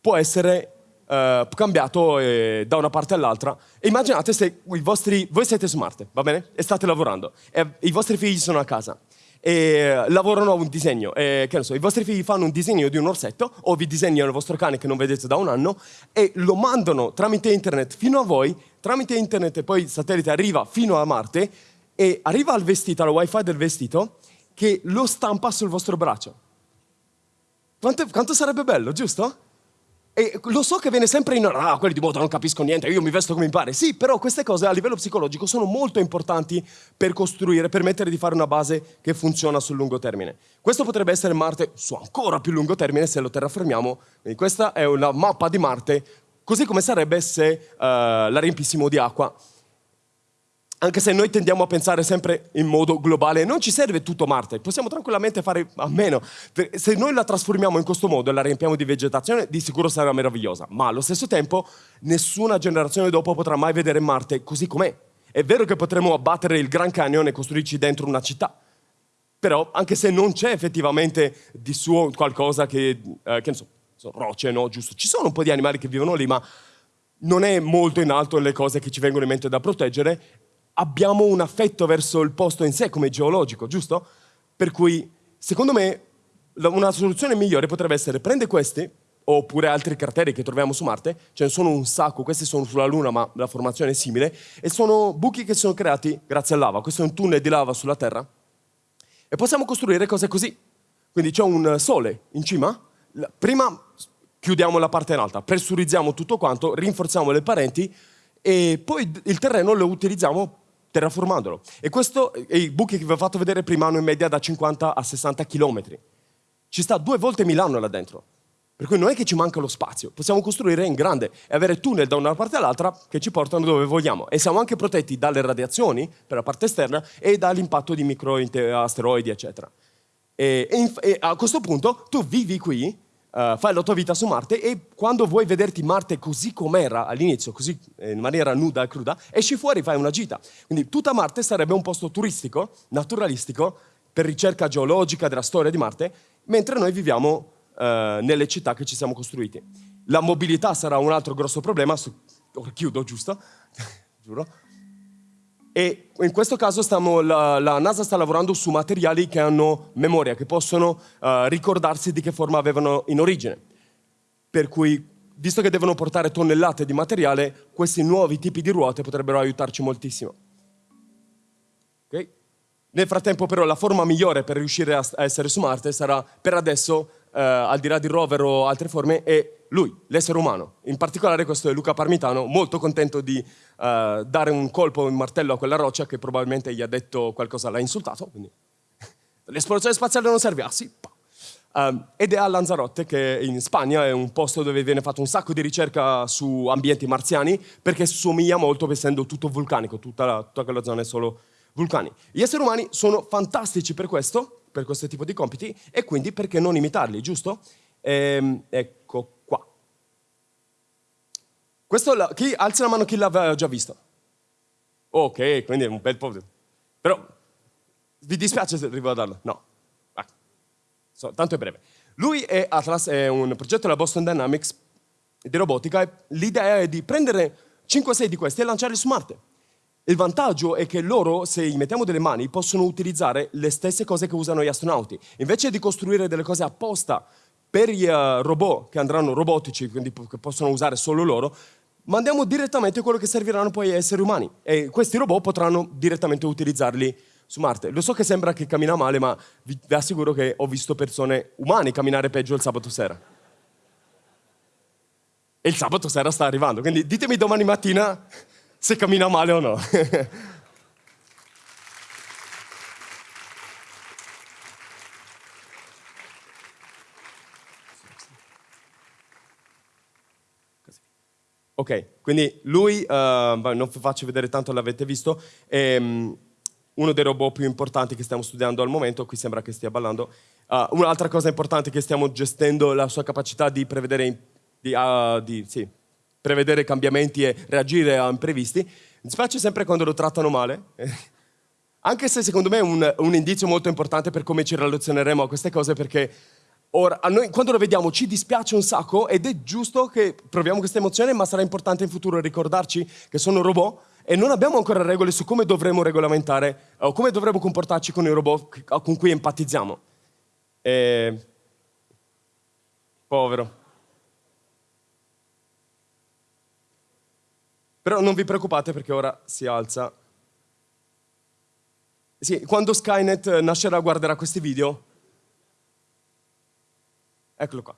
può essere uh, cambiato eh, da una parte all'altra. Immaginate se vostri, voi siete su Marte, va bene? E state lavorando e i vostri figli sono a casa e lavorano a un disegno. E, che ne so, i vostri figli fanno un disegno di un orsetto o vi disegnano il vostro cane che non vedete da un anno e lo mandano tramite internet fino a voi, tramite internet e poi il satellite arriva fino a Marte e arriva al vestito, al wifi del vestito, che lo stampa sul vostro braccio. Quanto, quanto sarebbe bello, giusto? E lo so che viene sempre in ah, quelli di moda non capisco niente, io mi vesto come mi pare. Sì, però queste cose a livello psicologico sono molto importanti per costruire, permettere di fare una base che funziona sul lungo termine. Questo potrebbe essere Marte su ancora più lungo termine se lo terraformiamo. Quindi questa è una mappa di Marte, così come sarebbe se uh, la riempissimo di acqua anche se noi tendiamo a pensare sempre in modo globale, non ci serve tutto Marte, possiamo tranquillamente fare a meno. Se noi la trasformiamo in questo modo e la riempiamo di vegetazione, di sicuro sarà meravigliosa, ma allo stesso tempo nessuna generazione dopo potrà mai vedere Marte così com'è. È vero che potremo abbattere il Grand Canyon e costruirci dentro una città, però anche se non c'è effettivamente di suo qualcosa che, eh, che ne so, rocce, no, giusto, ci sono un po' di animali che vivono lì, ma non è molto in alto le cose che ci vengono in mente da proteggere abbiamo un affetto verso il posto in sé come geologico, giusto? Per cui, secondo me, una soluzione migliore potrebbe essere prendere questi, oppure altri crateri che troviamo su Marte, ce ne sono un sacco, questi sono sulla Luna ma la formazione è simile, e sono buchi che sono creati grazie a lava. Questo è un tunnel di lava sulla Terra. E possiamo costruire cose così. Quindi c'è un sole in cima, prima chiudiamo la parte in alta, pressurizziamo tutto quanto, rinforziamo le pareti e poi il terreno lo utilizziamo terraformandolo. E questo, e i buchi che vi ho fatto vedere prima hanno in media da 50 a 60 km. Ci sta due volte Milano là dentro. Per cui non è che ci manca lo spazio, possiamo costruire in grande e avere tunnel da una parte all'altra che ci portano dove vogliamo. E siamo anche protetti dalle radiazioni per la parte esterna e dall'impatto di microasteroidi, eccetera. E, e, e a questo punto tu vivi qui uh, fai la tua vita su Marte e quando vuoi vederti Marte così com'era all'inizio, così eh, in maniera nuda e cruda, esci fuori fai una gita. Quindi tutta Marte sarebbe un posto turistico, naturalistico, per ricerca geologica della storia di Marte, mentre noi viviamo uh, nelle città che ci siamo costruiti. La mobilità sarà un altro grosso problema, su... chiudo giusto, giuro, e in questo caso stiamo, la, la, NASA sta lavorando su materiali che hanno memoria, che possono uh, ricordarsi di che forma avevano in origine. Per cui, visto che devono portare tonnellate di materiale, questi nuovi tipi di ruote potrebbero aiutarci moltissimo. Okay? Nel frattempo però la forma migliore per riuscire a, a essere su Marte sarà per adesso, uh, al di là di rover o altre forme, è lui, l'essere umano. In particolare questo è Luca Parmitano, molto contento di uh, dare un colpo, un martello a quella roccia che probabilmente gli ha detto qualcosa, l'ha insultato, quindi l'esplorazione spaziale non serve, ah sì, um, ed è a Lanzarote, che in Spagna è un posto dove viene fatto un sacco di ricerca su ambienti marziani, perché somiglia molto, essendo tutto vulcanico, tutta, la, tutta quella zona è solo vulcani. Gli esseri umani sono fantastici per questo, per questo tipo di compiti, e quindi perché non imitarli, giusto? Ehm, ecco questo, la, chi, alza la mano chi l'aveva già visto. Ok, quindi è un bel po'. Però, vi dispiace se arrivo a darlo? No. Ah. So, tanto è breve. Lui è Atlas, è un progetto della Boston Dynamics di robotica l'idea è di prendere 5-6 di questi e lanciarli su Marte. Il vantaggio è che loro, se gli mettiamo delle mani, possono utilizzare le stesse cose che usano gli astronauti. Invece di costruire delle cose apposta per gli uh, robot che andranno robotici, quindi che possono usare solo loro, mandiamo direttamente quello che serviranno poi agli esseri umani e questi robot potranno direttamente utilizzarli su Marte. Lo so che sembra che cammina male, ma vi, vi assicuro che ho visto persone umane camminare peggio il sabato sera. E il sabato sera sta arrivando, quindi ditemi domani mattina se cammina male o no. Ok, quindi lui, uh, non vi faccio vedere tanto, l'avete visto, è um, uno dei robot più importanti che stiamo studiando al momento, qui sembra che stia ballando. Uh, un'altra cosa importante è che stiamo gestendo la sua capacità di prevedere, di, uh, di, sì, prevedere cambiamenti e reagire a imprevisti. Mi spiace sempre quando lo trattano male, anche se secondo me è un, un indizio molto importante per come ci relazioneremo a queste cose, perché Ora, a noi quando lo vediamo ci dispiace un sacco ed è giusto che proviamo questa emozione, ma sarà importante in futuro ricordarci che sono robot e non abbiamo ancora regole su come dovremmo regolamentare o come dovremmo comportarci con i robot con cui empatizziamo. E... Povero. Però non vi preoccupate perché ora si alza Sì, quando Skynet nascerà guarderà questi video. Eccolo qua.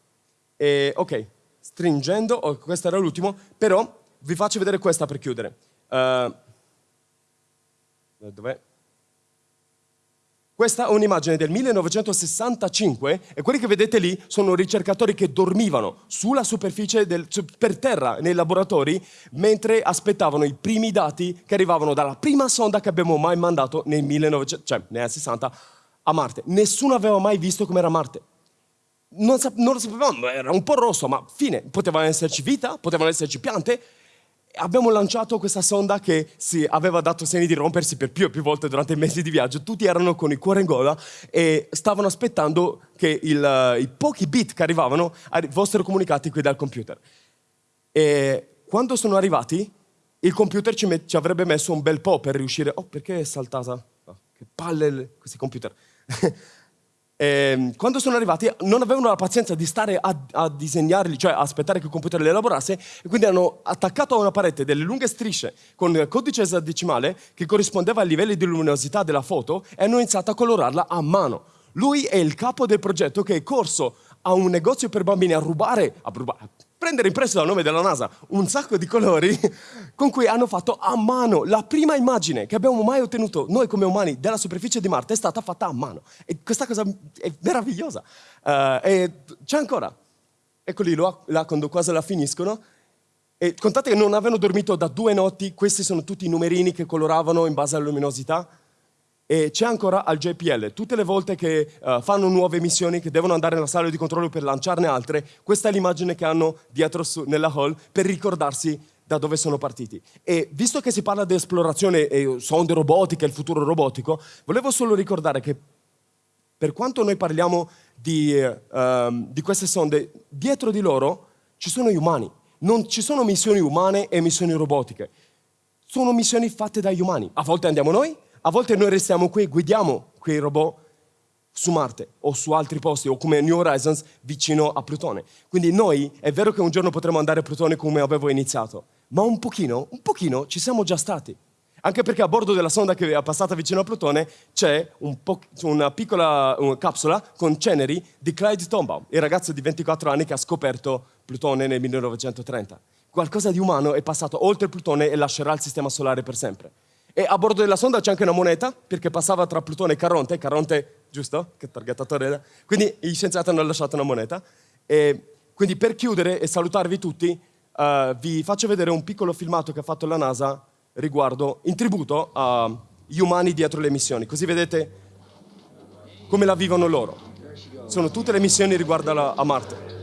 E, ok, stringendo, oh, questo era l'ultimo, però vi faccio vedere questa per chiudere. Uh, dov'è? Questa è un'immagine del 1965 e quelli che vedete lì sono ricercatori che dormivano sulla superficie, del, per terra, nei laboratori, mentre aspettavano i primi dati che arrivavano dalla prima sonda che abbiamo mai mandato nel 1900, cioè negli anni 60 a Marte. Nessuno aveva mai visto com'era Marte. Non, non lo sapevamo, era un po' rosso, ma fine. Potevano esserci vita, potevano esserci piante, abbiamo lanciato questa sonda che si aveva dato segni di rompersi per più e più volte durante i mesi di viaggio. Tutti erano con il cuore in gola e stavano aspettando che il, i pochi bit che arrivavano fossero comunicati qui dal computer. E quando sono arrivati, il computer ci, ci avrebbe messo un bel po' per riuscire... Oh, perché è saltata? Oh, che palle questi computer. eh, quando sono arrivati non avevano la pazienza di stare a, a, disegnarli, cioè aspettare che il computer li elaborasse, e quindi hanno attaccato a una parete delle lunghe strisce con codice esadecimale che corrispondeva ai livelli di luminosità della foto e hanno iniziato a colorarla a mano. Lui è il capo del progetto che è corso a un negozio per bambini a rubare, a rubare prendere in prestito dal nome della NASA un sacco di colori con cui hanno fatto a mano. La prima immagine che abbiamo mai ottenuto noi come umani della superficie di Marte è stata fatta a mano. E questa cosa è meravigliosa. Uh, e c'è ancora. Eccoli là, quando quasi la finiscono. E contate che non avevano dormito da due notti, questi sono tutti i numerini che coloravano in base alla luminosità. E c'è ancora al JPL, tutte le volte che uh, fanno nuove missioni, che devono andare nella sala di controllo per lanciarne altre, questa è l'immagine che hanno dietro su, nella hall per ricordarsi da dove sono partiti. E visto che si parla di esplorazione e sonde robotiche, il futuro robotico, volevo solo ricordare che per quanto noi parliamo di, uh, di queste sonde, dietro di loro ci sono gli umani. Non ci sono missioni umane e missioni robotiche. Sono missioni fatte dagli umani. A volte andiamo noi, a volte noi restiamo qui e guidiamo quei robot su Marte o su altri posti o come New Horizons vicino a Plutone. Quindi noi è vero che un giorno potremo andare a Plutone come avevo iniziato, ma un pochino, un pochino ci siamo già stati. Anche perché a bordo della sonda che è passata vicino a Plutone c'è un una piccola una capsula con ceneri di Clyde Tombaugh, il ragazzo di 24 anni che ha scoperto Plutone nel 1930. Qualcosa di umano è passato oltre Plutone e lascerà il sistema solare per sempre. E a bordo della sonda c'è anche una moneta, perché passava tra Plutone e Caronte. Caronte, giusto? Che targettatore era? Quindi gli scienziati hanno lasciato una moneta. E quindi per chiudere e salutarvi tutti, uh, vi faccio vedere un piccolo filmato che ha fatto la NASA riguardo, in tributo agli umani dietro le missioni. Così vedete come la vivono loro. Sono tutte le missioni riguardo a Marte.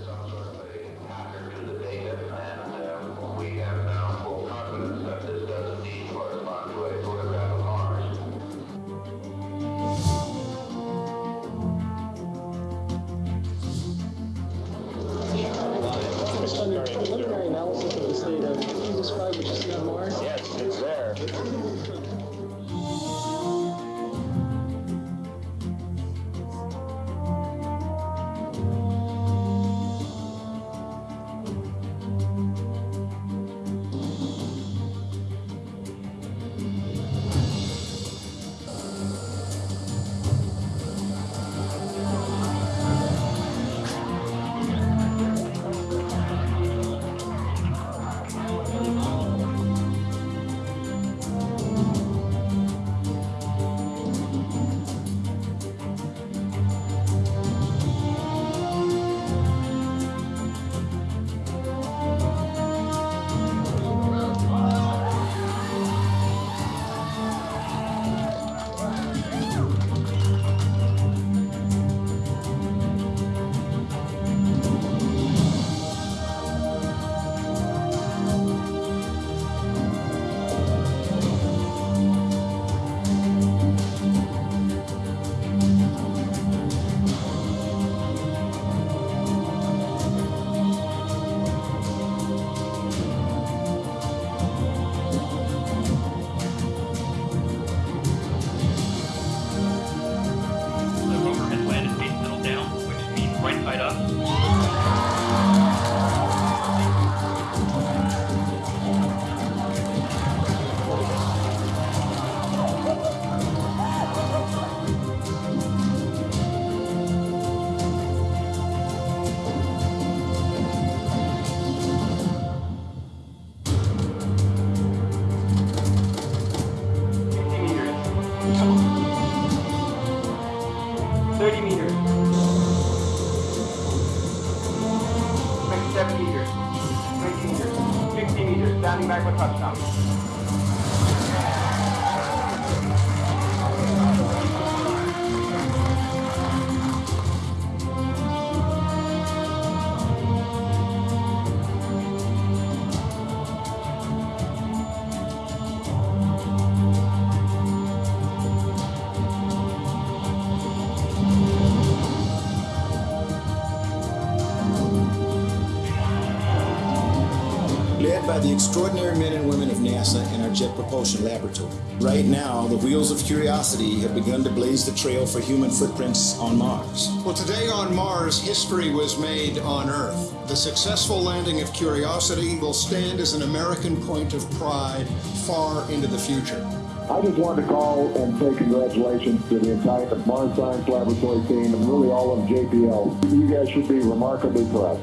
By the extraordinary men and women of NASA and our Jet Propulsion Laboratory. Right now, the wheels of curiosity have begun to blaze the trail for human footprints on Mars. Well, today on Mars, history was made on Earth. The successful landing of Curiosity will stand as an American point of pride far into the future. I just wanted to call and say congratulations to the entire Mars Science Laboratory team and really all of JPL. You guys should be remarkably proud.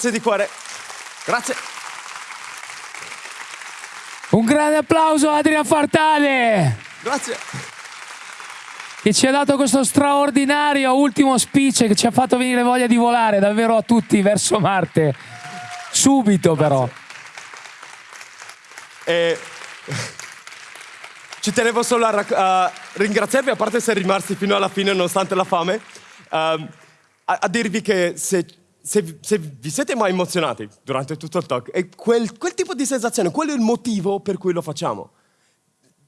Grazie di cuore. Grazie. Un grande applauso a Adrian Fartale Grazie. che ci ha dato questo straordinario ultimo speech che ci ha fatto venire voglia di volare davvero a tutti verso Marte. Subito però. E... Ci tenevo solo a, a ringraziarvi, a parte essere rimasti fino alla fine nonostante la fame, ehm, a, a dirvi che se, se- se vi siete mai emozionati durante tutto il talk, è quel, quel tipo di sensazione, quello è il motivo per cui lo facciamo.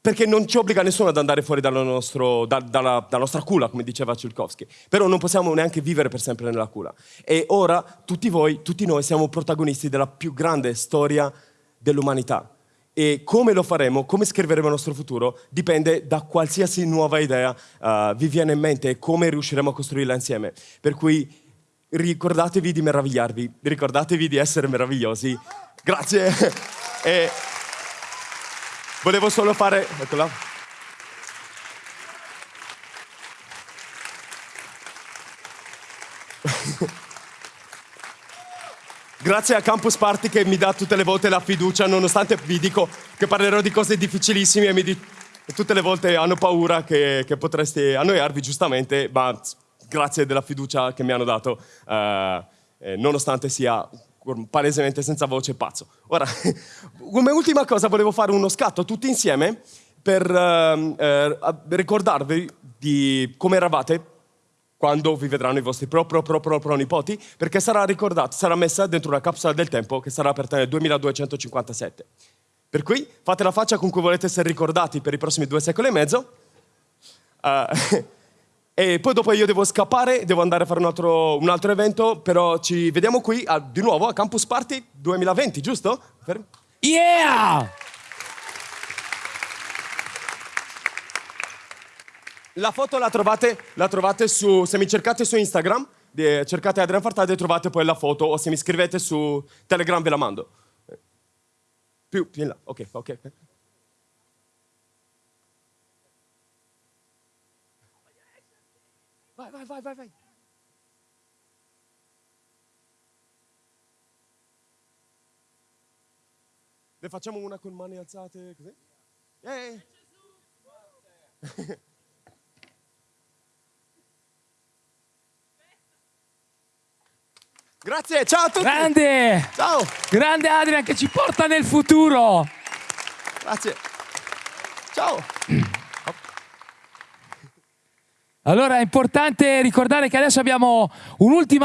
Perché non ci obbliga nessuno ad andare fuori dalla, nostro- da- dalla- dalla nostra culla, come diceva Ciulkowski. Però non possiamo neanche vivere per sempre nella culla. E ora tutti voi, tutti noi siamo protagonisti della più grande storia dell'umanità. E come lo faremo, come scriveremo il nostro futuro, dipende da qualsiasi nuova idea eh, vi viene in mente e come riusciremo a costruirla insieme. Per cui ricordatevi di meravigliarvi, ricordatevi di essere meravigliosi. Grazie. e volevo solo fare... Eccola. Grazie a Campus Party che mi dà tutte le volte la fiducia, nonostante vi dico che parlerò di cose difficilissime e di- tutte le volte hanno paura che, che potreste annoiarvi, giustamente, ma grazie della fiducia che mi hanno dato, eh, eh, nonostante sia palesemente senza voce pazzo. Ora, come ultima cosa volevo fare uno scatto tutti insieme per eh, a- ricordarvi di come eravate quando vi vedranno i vostri pro pro pro pro pro nipoti, perché sarà ricordato, sarà messa dentro una capsula del tempo che sarà aperta nel 2257. Per cui fate la faccia con cui volete essere ricordati per i prossimi due secoli e mezzo. Eh, e poi dopo io devo scappare, devo andare a fare un altro, un altro evento, però ci vediamo qui a- di nuovo a Campus Party 2020, giusto? Per- Yeah! La foto la trovate, la trovate su, se mi cercate su Instagram, cercate Adrian Fartade e trovate poi la foto, o se mi scrivete su Telegram ve la mando. Più, più in là, ok, ok. Vai, vai, vai, vai, vai. Ne facciamo una con mani alzate così? Eh. Grazie, ciao a tutti. Grande! Ciao, Grande Adrian che ci porta nel futuro! grazie. Ciao. Allora è importante ricordare che adesso abbiamo un'ultima